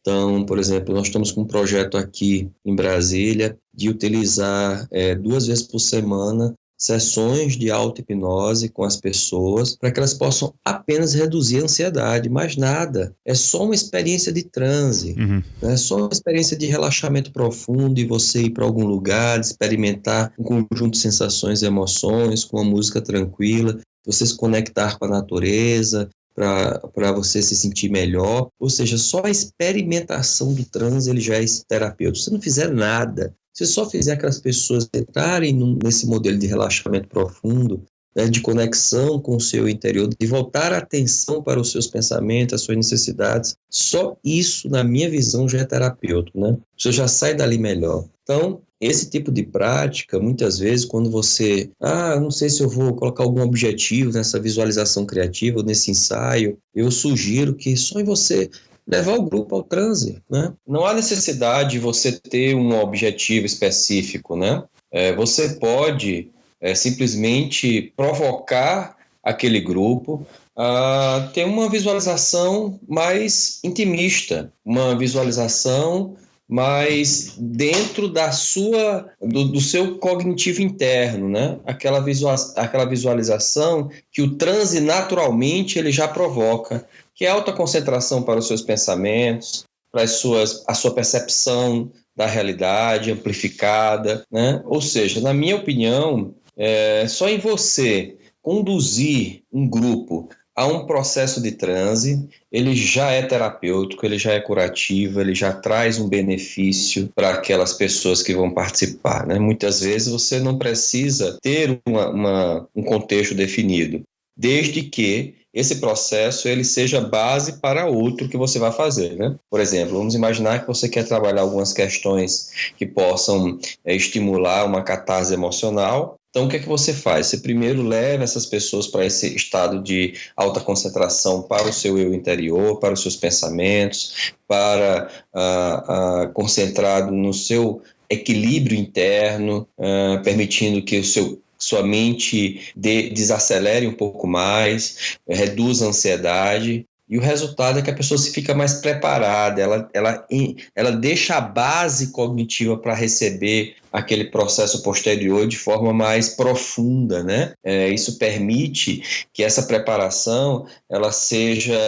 Então, por exemplo, nós estamos com um projeto aqui em Brasília de utilizar é, duas vezes por semana sessões de auto-hipnose com as pessoas para que elas possam apenas reduzir a ansiedade, mais nada. É só uma experiência de transe, uhum. é só uma experiência de relaxamento profundo e você ir para algum lugar, experimentar um conjunto de sensações e emoções com uma música tranquila, você se conectar com a natureza, para você se sentir melhor. Ou seja, só a experimentação do transe ele já é terapêutico. Se não fizer nada, se só fizer aquelas pessoas entrarem nesse modelo de relaxamento profundo, né, de conexão com o seu interior, de voltar a atenção para os seus pensamentos, as suas necessidades, só isso, na minha visão, já é terapêutico, né? Você já sai dali melhor. Então, esse tipo de prática, muitas vezes, quando você, ah, não sei se eu vou colocar algum objetivo nessa visualização criativa, nesse ensaio, eu sugiro que só em você levar o grupo ao transe, né? Não há necessidade de você ter um objetivo específico, né? É, você pode é, simplesmente provocar aquele grupo a ter uma visualização mais intimista, uma visualização mais dentro da sua do, do, seu cognitivo interno, né? Aquela, visual, aquela visualização que o transe naturalmente ele já provoca que é alta concentração para os seus pensamentos, para as suas, a sua percepção da realidade amplificada, né? Ou seja, na minha opinião, é, só em você conduzir um grupo a um processo de transe, ele já é terapêutico, ele já é curativo, ele já traz um benefício para aquelas pessoas que vão participar. Né? Muitas vezes você não precisa ter uma, uma, um contexto definido, desde que esse processo ele seja base para outro que você vai fazer, né? Por exemplo, vamos imaginar que você quer trabalhar algumas questões que possam é, estimular uma catarse emocional. Então, o que é que você faz? Você primeiro leva essas pessoas para esse estado de alta concentração para o seu eu interior, para os seus pensamentos, para uh, uh, concentrado no seu equilíbrio interno, uh, permitindo que o seu sua mente de, desacelere um pouco mais, reduza a ansiedade. E o resultado é que a pessoa se fica mais preparada, ela, ela, ela deixa a base cognitiva para receber aquele processo posterior de forma mais profunda, né? É, isso permite que essa preparação ela seja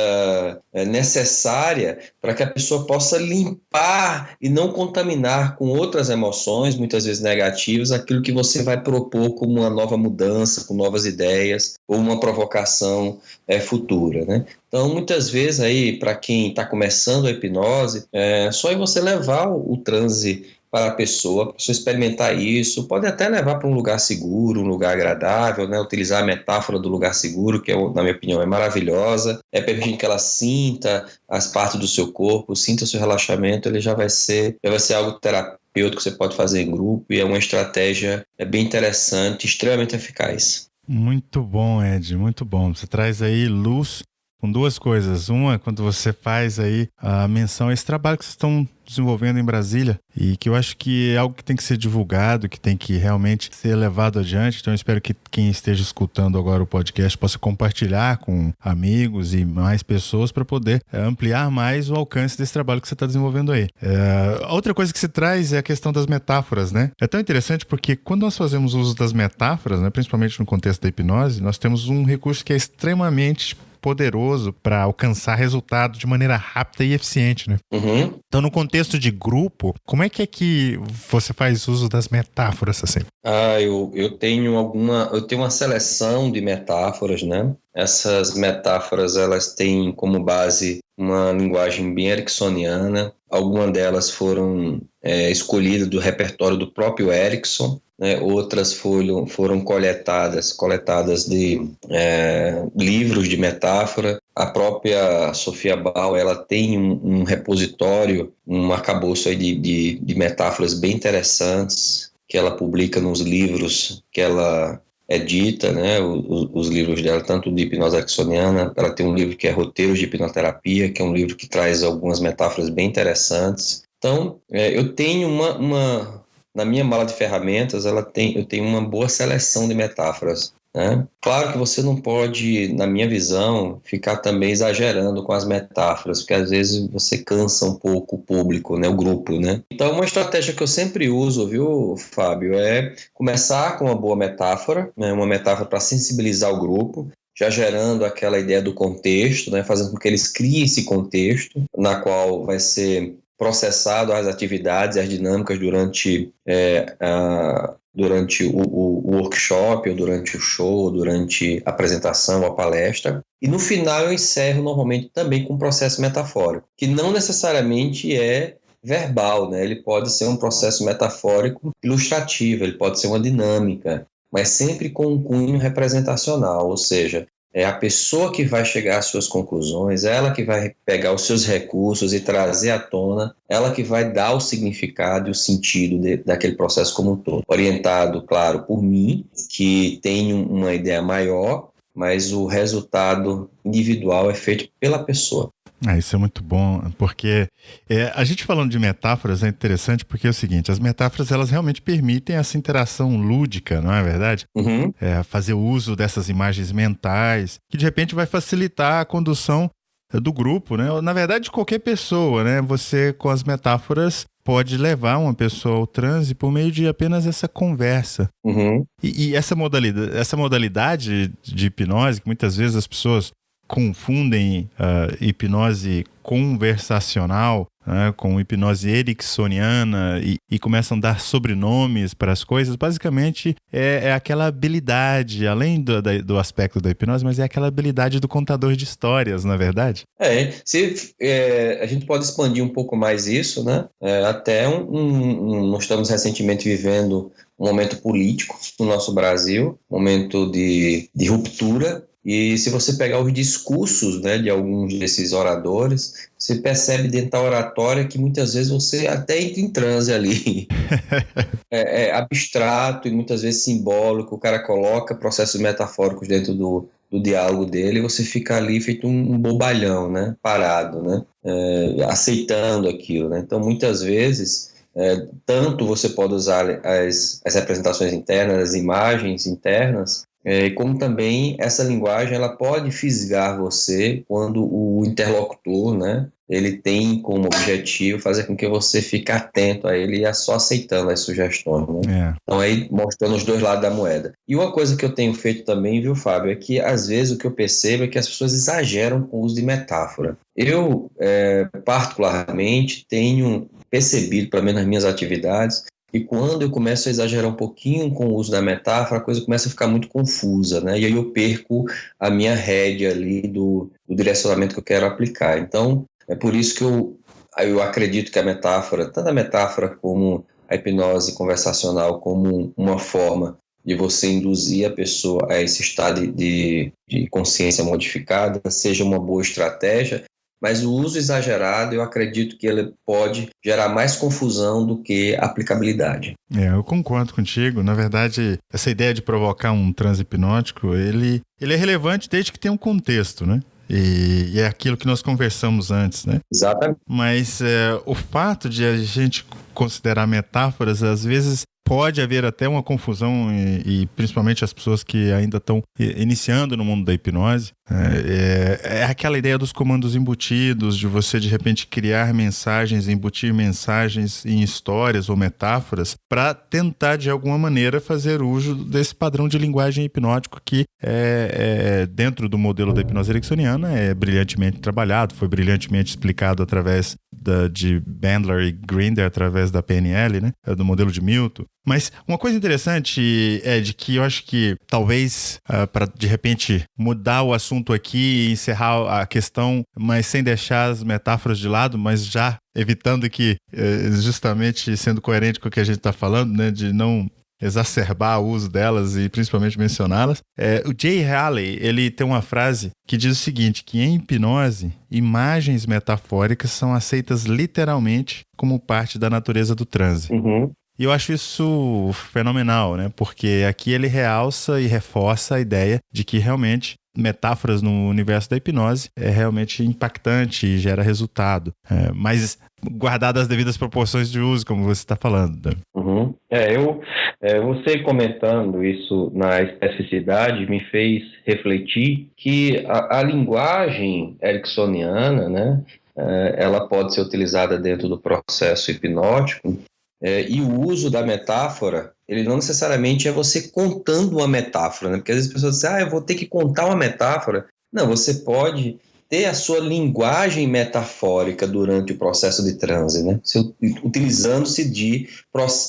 é, necessária para que a pessoa possa limpar e não contaminar com outras emoções, muitas vezes negativas, aquilo que você vai propor como uma nova mudança, com novas ideias ou uma provocação é, futura, né? Então, muitas vezes aí, para quem está começando a hipnose, é, só em você levar o, o transe para a pessoa, a pessoa experimentar isso, pode até levar para um lugar seguro, um lugar agradável, né? utilizar a metáfora do lugar seguro, que é, na minha opinião é maravilhosa, é permitir que ela sinta as partes do seu corpo, sinta o seu relaxamento, ele já vai ser, já vai ser algo terapêutico que você pode fazer em grupo e é uma estratégia é bem interessante, extremamente eficaz. Muito bom, Ed, muito bom. Você traz aí luz com duas coisas. Uma, quando você faz aí a menção a esse trabalho que vocês estão desenvolvendo em Brasília e que eu acho que é algo que tem que ser divulgado, que tem que realmente ser levado adiante. Então eu espero que quem esteja escutando agora o podcast possa compartilhar com amigos e mais pessoas para poder é, ampliar mais o alcance desse trabalho que você está desenvolvendo aí. É, outra coisa que se traz é a questão das metáforas, né? É tão interessante porque quando nós fazemos uso das metáforas, né, principalmente no contexto da hipnose, nós temos um recurso que é extremamente poderoso para alcançar resultado de maneira rápida e eficiente, né? Uhum. Então, no contexto de grupo, como é que é que você faz uso das metáforas assim? Ah, eu, eu tenho alguma, eu tenho uma seleção de metáforas, né? Essas metáforas elas têm como base uma linguagem bem ericksoniana. Algumas delas foram é, escolhidas do repertório do próprio Erickson, né, outras foram, foram coletadas, coletadas de é, livros de metáfora. A própria Sofia Bal ela tem um, um repositório, um arcabouço de, de, de metáforas bem interessantes que ela publica nos livros que ela edita, né, os, os, livros dela, tanto de hipnose ericksoniana, ela tem um livro que é Roteiros de Hipnoterapia, que é um livro que traz algumas metáforas bem interessantes. Então, é, eu tenho uma, uma, na minha mala de ferramentas, ela tem, eu tenho uma boa seleção de metáforas. Né? Claro que você não pode, na minha visão, ficar também exagerando com as metáforas, porque às vezes você cansa um pouco o público, né, o grupo, né? Então, uma estratégia que eu sempre uso, viu, Fábio, é começar com uma boa metáfora, né, uma metáfora para sensibilizar o grupo, já gerando aquela ideia do contexto, né, fazendo com que eles criem esse contexto, na qual vai ser processado as atividades as dinâmicas durante, é, a, durante o, o, workshop, ou durante o show, ou durante a apresentação, a palestra. E no final eu encerro normalmente também com um processo metafórico, que não necessariamente é verbal, né? Ele pode ser um processo metafórico ilustrativo, ele pode ser uma dinâmica, mas sempre com um cunho representacional, ou seja, é a pessoa que vai chegar às suas conclusões, ela que vai pegar os seus recursos e trazer à tona, ela que vai dar o significado e o sentido de, daquele processo como um todo. Orientado, claro, por mim, que tenho uma ideia maior, mas o resultado individual é feito pela pessoa. Ah, isso é muito bom, porque é, a gente falando de metáforas é interessante porque é o seguinte, as metáforas elas realmente permitem essa interação lúdica, não é verdade? Uhum. É, fazer uso dessas imagens mentais, que de repente vai facilitar a condução do grupo, né? Na verdade, de qualquer pessoa, né? Você, com as metáforas, pode levar uma pessoa ao transe por meio de apenas essa conversa. Uhum. E, e, essa modalidade, essa modalidade de hipnose, que muitas vezes as pessoas confundem uh, hipnose conversacional né, com hipnose ericksoniana e, e, começam a dar sobrenomes para as coisas, basicamente é, é aquela habilidade, além do, da, do, aspecto da hipnose, mas é aquela habilidade do contador de histórias, na é verdade? É, se, é, a gente pode expandir um pouco mais isso, né? É, até um, um, nós estamos recentemente vivendo um momento político no nosso Brasil, momento de, de ruptura e se você pegar os discursos né, de alguns desses oradores, você percebe dentro da oratória que muitas vezes você até entra em transe ali. é, é, abstrato e muitas vezes simbólico. O cara coloca processos metafóricos dentro do, do diálogo dele e você fica ali feito um, um bobalhão, né? parado, né? É, aceitando aquilo. Né? Então, muitas vezes. É, tanto você pode usar as, as representações internas, as imagens internas, é, como também essa linguagem ela pode fisgar você quando o interlocutor, né, ele tem como objetivo fazer com que você fique atento a ele e a só aceitando as sugestões. Né? É. Então aí mostrando os dois lados da moeda. E uma coisa que eu tenho feito também, viu, Fábio, é que às vezes o que eu percebo é que as pessoas exageram com o uso de metáfora. Eu, é, particularmente, tenho percebido, pelo menos nas minhas atividades, e quando eu começo a exagerar um pouquinho com o uso da metáfora, a coisa começa a ficar muito confusa, né? E aí eu perco a minha rédea ali do, do direcionamento que eu quero aplicar. Então, é por isso que eu, eu acredito que a metáfora, tanto a metáfora como a hipnose conversacional como uma forma de você induzir a pessoa a esse estado de, de consciência modificada seja uma boa estratégia, mas o uso exagerado eu acredito que ele pode gerar mais confusão do que aplicabilidade. É, eu concordo contigo. Na verdade, essa ideia de provocar um transe hipnótico, ele, ele é relevante desde que tenha um contexto, né? E, e, é aquilo que nós conversamos antes, né? Exatamente. Mas é, o fato de a gente considerar metáforas, às vezes pode haver até uma confusão, e, e principalmente as pessoas que ainda estão iniciando no mundo da hipnose, é, é, é, aquela ideia dos comandos embutidos, de você de repente criar mensagens, embutir mensagens em histórias ou metáforas, para tentar de alguma maneira fazer uso desse padrão de linguagem hipnótico que é, é, dentro do modelo da hipnose ericksoniana é brilhantemente trabalhado, foi brilhantemente explicado através da, de Bandler e Grinder, através da PNL, né, do modelo de Milton. Mas uma coisa interessante é de que eu acho que talvez uh, ah, para de repente mudar o assunto aqui e encerrar a questão, mas sem deixar as metáforas de lado, mas já evitando que eh, justamente sendo coerente com o que a gente está falando, né, de não exacerbar o uso delas e principalmente mencioná-las. É, o Jay Haley ele tem uma frase que diz o seguinte: que em hipnose imagens metafóricas são aceitas literalmente como parte da natureza do transe. Uhum. E eu acho isso fenomenal, né? Porque aqui ele realça e reforça a ideia de que realmente metáforas no universo da hipnose é realmente impactante e gera resultado. É, mas guardadas as devidas proporções de uso, como você está falando. Uhum. É, eu, é, você comentando isso na especificidade me fez refletir que a, a linguagem ericksoniana, né, é, ela pode ser utilizada dentro do processo hipnótico é, e o uso da metáfora, ele não necessariamente é você contando uma metáfora, né? Porque às vezes as pessoas dizem, ah, eu vou ter que contar uma metáfora. Não, você pode ter a sua linguagem metafórica durante o processo de transe, né? Utilizando-se de,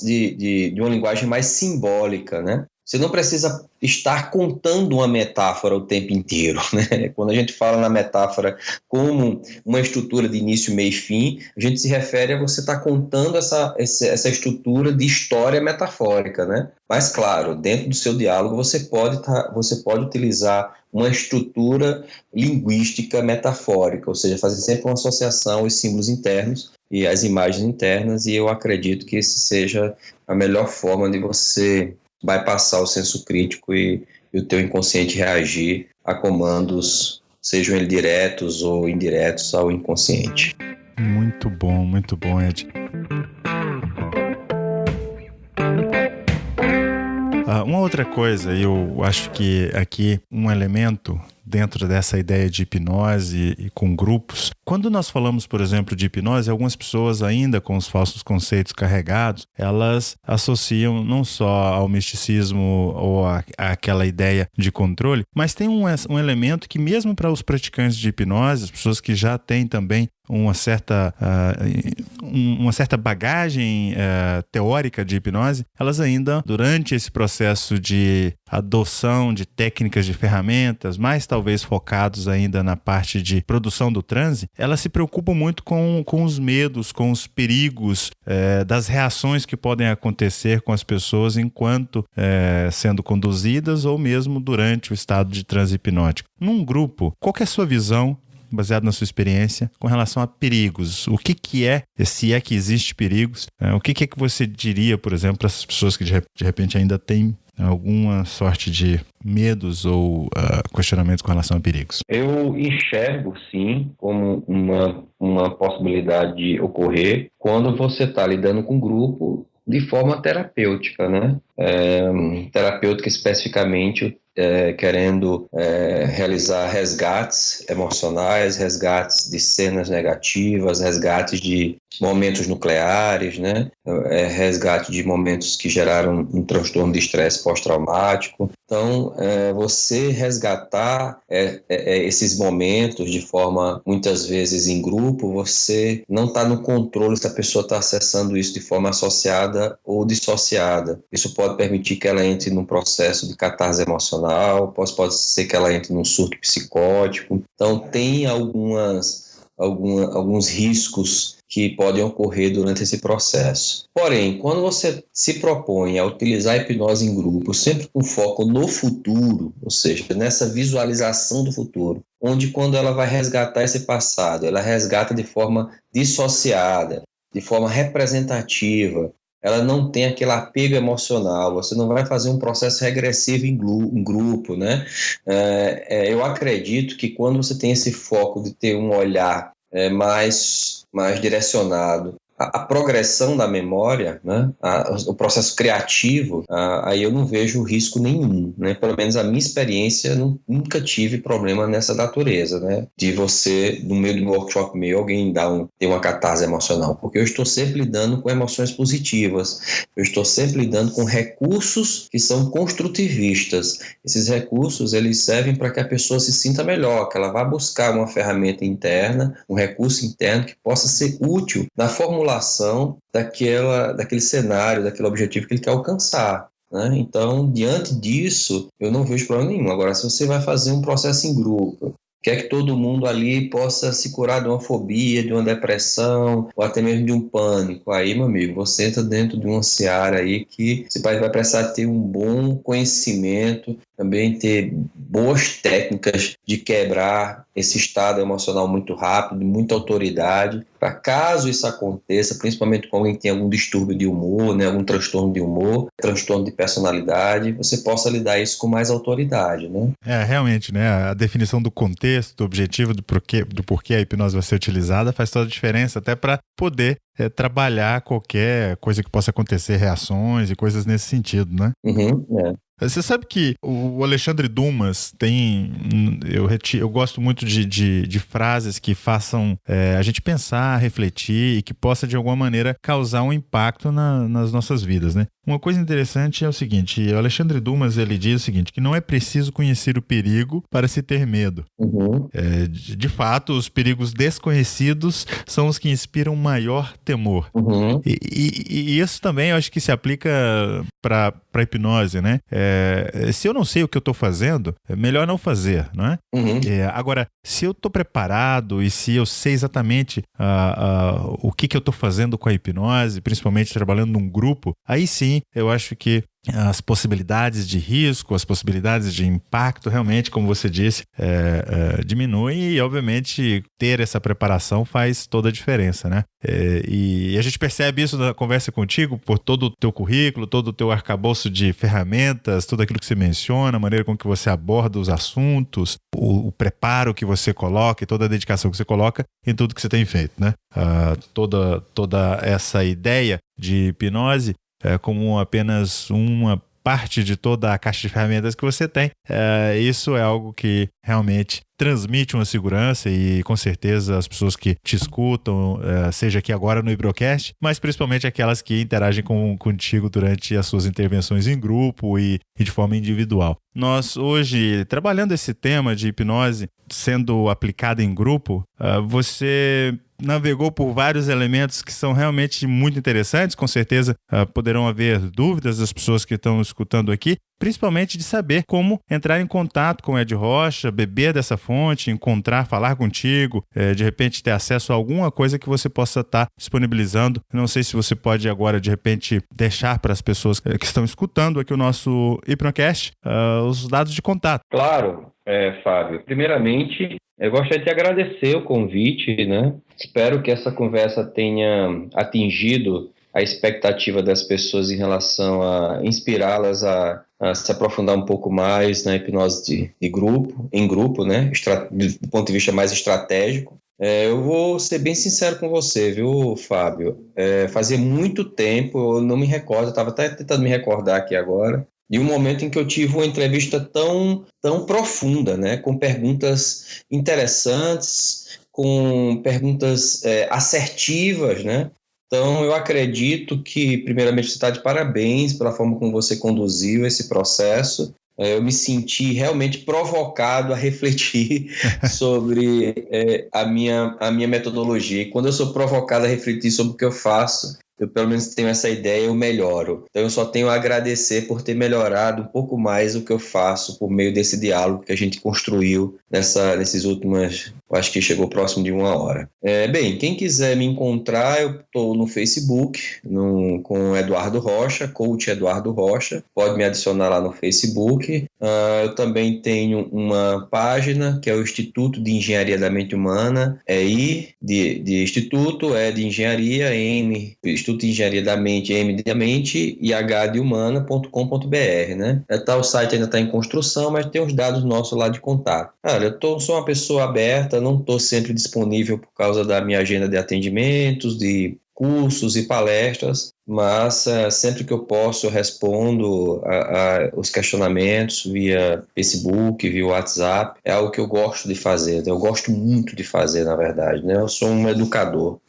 de, de, de uma linguagem mais simbólica, né? Você não precisa estar contando uma metáfora o tempo inteiro. Né? Quando a gente fala na metáfora como uma estrutura de início, meio e fim, a gente se refere a você estar contando essa, essa estrutura de história metafórica. Né? Mas, claro, dentro do seu diálogo você pode, tá, você pode utilizar uma estrutura linguística metafórica, ou seja, fazer sempre uma associação aos símbolos internos e às imagens internas, e eu acredito que esse seja a melhor forma de você vai passar o senso crítico e, e o teu inconsciente reagir a comandos, sejam eles diretos ou indiretos ao inconsciente. Muito bom, muito bom, Ed. Uma outra coisa, eu acho que aqui um elemento dentro dessa ideia de hipnose e com grupos. Quando nós falamos, por exemplo, de hipnose, algumas pessoas ainda com os falsos conceitos carregados, elas associam não só ao misticismo ou àquela ideia de controle, mas tem um, um elemento que mesmo para os praticantes de hipnose, as pessoas que já têm também uma certa, uh, uma certa bagagem uh, teórica de hipnose, elas ainda, durante esse processo de adoção de técnicas de ferramentas, mais talvez focados ainda na parte de produção do transe, elas se preocupam muito com, com os medos, com os perigos, uh, das reações que podem acontecer com as pessoas enquanto sendo conduzidas ou mesmo durante o estado de transe hipnótico. Num grupo, qual é a sua visão baseado na sua experiência, com relação a perigos. O que, que é, se é que existe perigos, é, o que, que é que você diria, por exemplo, para essas pessoas que de, de repente ainda têm alguma sorte de medos ou uh, questionamentos com relação a perigos? Eu enxergo, sim, como uma, uma possibilidade de ocorrer quando você está lidando com um grupo de forma terapêutica, né? É, terapêutica especificamente é, querendo é, realizar resgates emocionais, resgates de cenas negativas, resgates de momentos nucleares, né? É, resgate de momentos que geraram um transtorno de estresse pós-traumático. Então, é, você resgatar é, é, esses momentos de forma, muitas vezes em grupo, você não está no controle se a pessoa está acessando isso de forma associada ou dissociada. Isso pode permitir que ela entre num processo de catarse emocional, pode, pode ser que ela entre num surto psicótico. Então, tem algumas, alguma, alguns riscos que podem ocorrer durante esse processo. Porém, quando você se propõe a utilizar a hipnose em grupo, sempre com foco no futuro, ou seja, nessa visualização do futuro, onde quando ela vai resgatar esse passado, ela resgata de forma dissociada, de forma representativa, ela não tem aquele apego emocional, você não vai fazer um processo regressivo em, grupo, né? É, é, eu acredito que quando você tem esse foco de ter um olhar é, mais, mais direcionado a, progressão da memória, né, a, o processo criativo, a, aí eu não vejo risco nenhum, né? Pelo menos a minha experiência não, nunca tive problema nessa natureza, né? De você no meio de um workshop meu alguém dar um, ter uma catarse emocional, porque eu estou sempre lidando com emoções positivas, eu estou sempre lidando com recursos que são construtivistas. Esses recursos eles servem para que a pessoa se sinta melhor, que ela vá buscar uma ferramenta interna, um recurso interno que possa ser útil na formulação formulação daquela, daquele cenário, daquele objetivo que ele quer alcançar. Né? Então, diante disso, eu não vejo problema nenhum. Agora, se você vai fazer um processo em grupo, quer que todo mundo ali possa se curar de uma fobia, de uma depressão, ou até mesmo de um pânico. Aí, meu amigo, você entra dentro de uma seara aí que você vai precisar ter um bom conhecimento, também ter boas técnicas de quebrar esse estado emocional muito rápido, muita autoridade, para caso isso aconteça, principalmente com alguém que tem algum distúrbio de humor, né, algum transtorno de humor, transtorno de personalidade, você possa lidar isso com mais autoridade, né? É, realmente, né, a definição do contexto, do objetivo, do porquê, do porquê a hipnose vai ser utilizada faz toda a diferença, até para poder é, trabalhar qualquer coisa que possa acontecer, reações e coisas nesse sentido, né? Uhum, é. Você sabe que o Alexandre Dumas tem. Eu, reti, eu gosto muito de, de, de frases que façam é, a gente pensar, refletir e que possa, de alguma maneira, causar um impacto na, nas nossas vidas, né? Uma coisa interessante é o seguinte: o Alexandre Dumas ele diz o seguinte, que não é preciso conhecer o perigo para se ter medo. Uhum. É, de, de, fato, os perigos desconhecidos são os que inspiram maior temor. Uhum. E, e, e, isso também eu acho que se aplica para hipnose, né? É, se eu não sei o que eu estou fazendo, é melhor não fazer, não é? Uhum. é agora, se eu estou preparado e se eu sei exatamente uh, uh, o que, que eu estou fazendo com a hipnose, principalmente trabalhando num grupo, aí sim eu acho que as possibilidades de risco, as possibilidades de impacto, realmente, como você disse, é, é, diminuem e, obviamente, ter essa preparação faz toda a diferença, né? É, e a gente percebe isso na conversa contigo, por todo o teu currículo, todo o teu arcabouço de ferramentas, tudo aquilo que você menciona, a maneira com que você aborda os assuntos, o, o preparo que você coloca e toda a dedicação que você coloca em tudo que você tem feito, né? Uh, toda, toda essa ideia de hipnose é, como apenas uma parte de toda a caixa de ferramentas que você tem. É, isso é algo que realmente transmite uma segurança e com certeza as pessoas que te escutam, é, seja aqui agora no Ibrocast, mas principalmente aquelas que interagem com, contigo durante as suas intervenções em grupo e, e de forma individual. Nós hoje, trabalhando esse tema de hipnose sendo aplicada em grupo, uh, você navegou por vários elementos que são realmente muito interessantes. Com certeza uh, poderão haver dúvidas das pessoas que estão escutando aqui, principalmente de saber como entrar em contato com o Ed Rocha, beber dessa fonte, encontrar, falar contigo, é, de repente ter acesso a alguma coisa que você possa estar tá disponibilizando. Não sei se você pode agora, de repente, deixar para as pessoas que estão escutando aqui o nosso Hipnocast uh, os dados de contato. Claro, é, Fábio. Primeiramente, eu gostaria de agradecer o convite, né? Espero que essa conversa tenha atingido a expectativa das pessoas em relação a inspirá-las a, a, se aprofundar um pouco mais na hipnose de, de grupo, em grupo, né? Estra, do ponto de vista mais estratégico. É, eu vou ser bem sincero com você, viu, Fábio? É, fazia muito tempo, eu não me recordo, estava até tentando me recordar aqui agora, de um momento em que eu tive uma entrevista tão, tão profunda, né, com perguntas interessantes, com perguntas é, assertivas, né? Então, eu acredito que, primeiramente, você está de parabéns pela forma como você conduziu esse processo. É, eu me senti realmente provocado a refletir sobre é, a, minha, a minha metodologia. E quando eu sou provocado a refletir sobre o que eu faço, eu pelo menos tenho essa ideia, eu melhoro. Então eu só tenho a agradecer por ter melhorado um pouco mais o que eu faço por meio desse diálogo que a gente construiu nessa, nesses últimos, acho que chegou próximo de uma hora. É, bem, quem quiser me encontrar, eu estou no Facebook, no, com Eduardo Rocha, coach Eduardo Rocha, pode me adicionar lá no Facebook. Uh, eu também tenho uma página que é o Instituto de Engenharia da Mente Humana, é I de, de Instituto, é de Engenharia, M, Instituto de Engenharia da Mente, M de Mente e H de Humana.com.br, né? É, tá, o site ainda está em construção, mas tem os dados nossos lá de contato. Cara, eu tô, sou uma pessoa aberta, não estou sempre disponível por causa da minha agenda de atendimentos, de cursos e palestras, mas uh, sempre que eu posso eu respondo a, a, os questionamentos via Facebook, via WhatsApp. É algo que eu gosto de fazer, eu gosto muito de fazer, na verdade. Né? Eu sou um educador,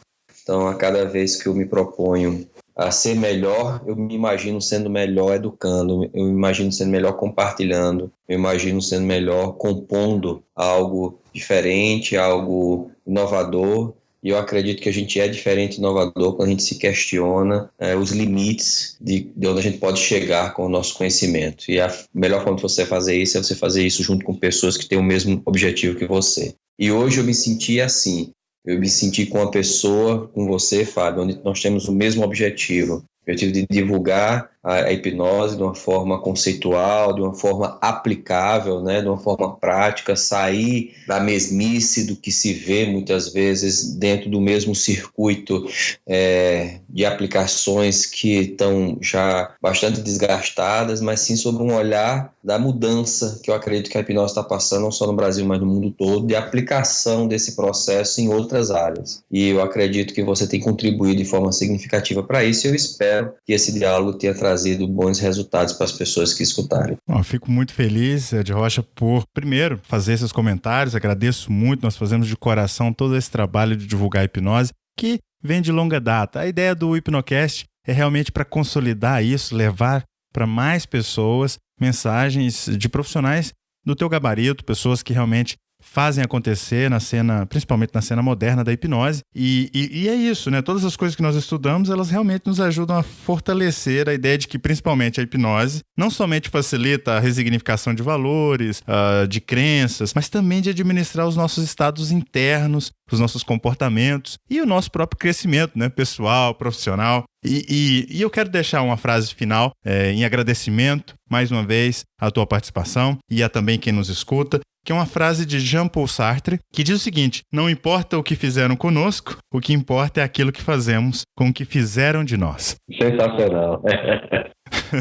então a cada vez que eu me proponho a ser melhor, eu me imagino sendo melhor educando, eu me imagino sendo melhor compartilhando, eu imagino sendo melhor compondo algo diferente, algo inovador e eu acredito que a gente é diferente e inovador quando a gente se questiona é, os limites de, de, onde a gente pode chegar com o nosso conhecimento. E a melhor forma de você fazer isso é você fazer isso junto com pessoas que têm o mesmo objetivo que você. E hoje eu me senti assim. Eu me senti com uma pessoa, com você, Fábio, onde nós temos o mesmo objetivo. Eu tive de divulgar a, hipnose de uma forma conceitual, de uma forma aplicável, né, de uma forma prática, sair da mesmice do que se vê muitas vezes dentro do mesmo circuito é, de aplicações que estão já bastante desgastadas, mas sim sobre um olhar da mudança que eu acredito que a hipnose está passando, não só no Brasil, mas no mundo todo, de aplicação desse processo em outras áreas. E eu acredito que você tem contribuído de forma significativa para isso e eu espero que esse diálogo tenha trazido bons resultados para as pessoas que escutarem. Bom, fico muito feliz, Ed Rocha, por, primeiro, fazer esses comentários. Agradeço muito, nós fazemos de coração todo esse trabalho de divulgar a hipnose, que vem de longa data. A ideia do Hipnocast é realmente para consolidar isso, levar para mais pessoas mensagens de profissionais do teu gabarito, pessoas que realmente fazem acontecer na cena, principalmente na cena moderna da hipnose. E, e, e, é isso, né? Todas as coisas que nós estudamos, elas realmente nos ajudam a fortalecer a ideia de que, principalmente, a hipnose não somente facilita a resignificação de valores, uh, de crenças, mas também de administrar os nossos estados internos, os nossos comportamentos e o nosso próprio crescimento, né? Pessoal, profissional. E, e, e, eu quero deixar uma frase final é, em agradecimento, mais uma vez, à tua participação e a também quem nos escuta que é uma frase de Jean-Paul Sartre, que diz o seguinte: Não importa o que fizeram conosco, o que importa é aquilo que fazemos com o que fizeram de nós. Sensacional.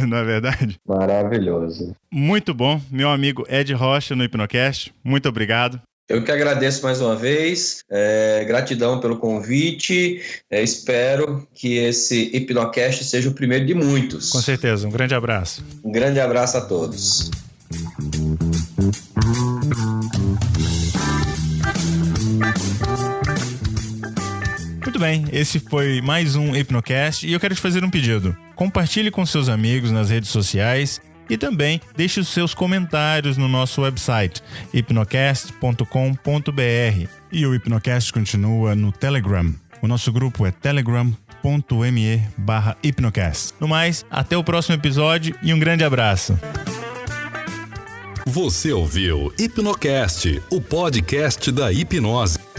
Não é verdade? Maravilhoso. Muito bom. Meu amigo Ed Rocha no Hipnocast, muito obrigado. Eu que agradeço mais uma vez, é, gratidão pelo convite. É, espero que esse Hipnocast seja o primeiro de muitos. Com certeza, um grande abraço. Um grande abraço a todos. Muito bem, esse foi mais um Hipnocast e eu quero te fazer um pedido. Compartilhe com seus amigos nas redes sociais e também deixe os seus comentários no nosso website hipnocast.com.br. E o Hipnocast continua no Telegram. O nosso grupo é telegram.me barra hipnocast. No mais, até o próximo episódio e um grande abraço. Você ouviu Hipnocast, o podcast da hipnose.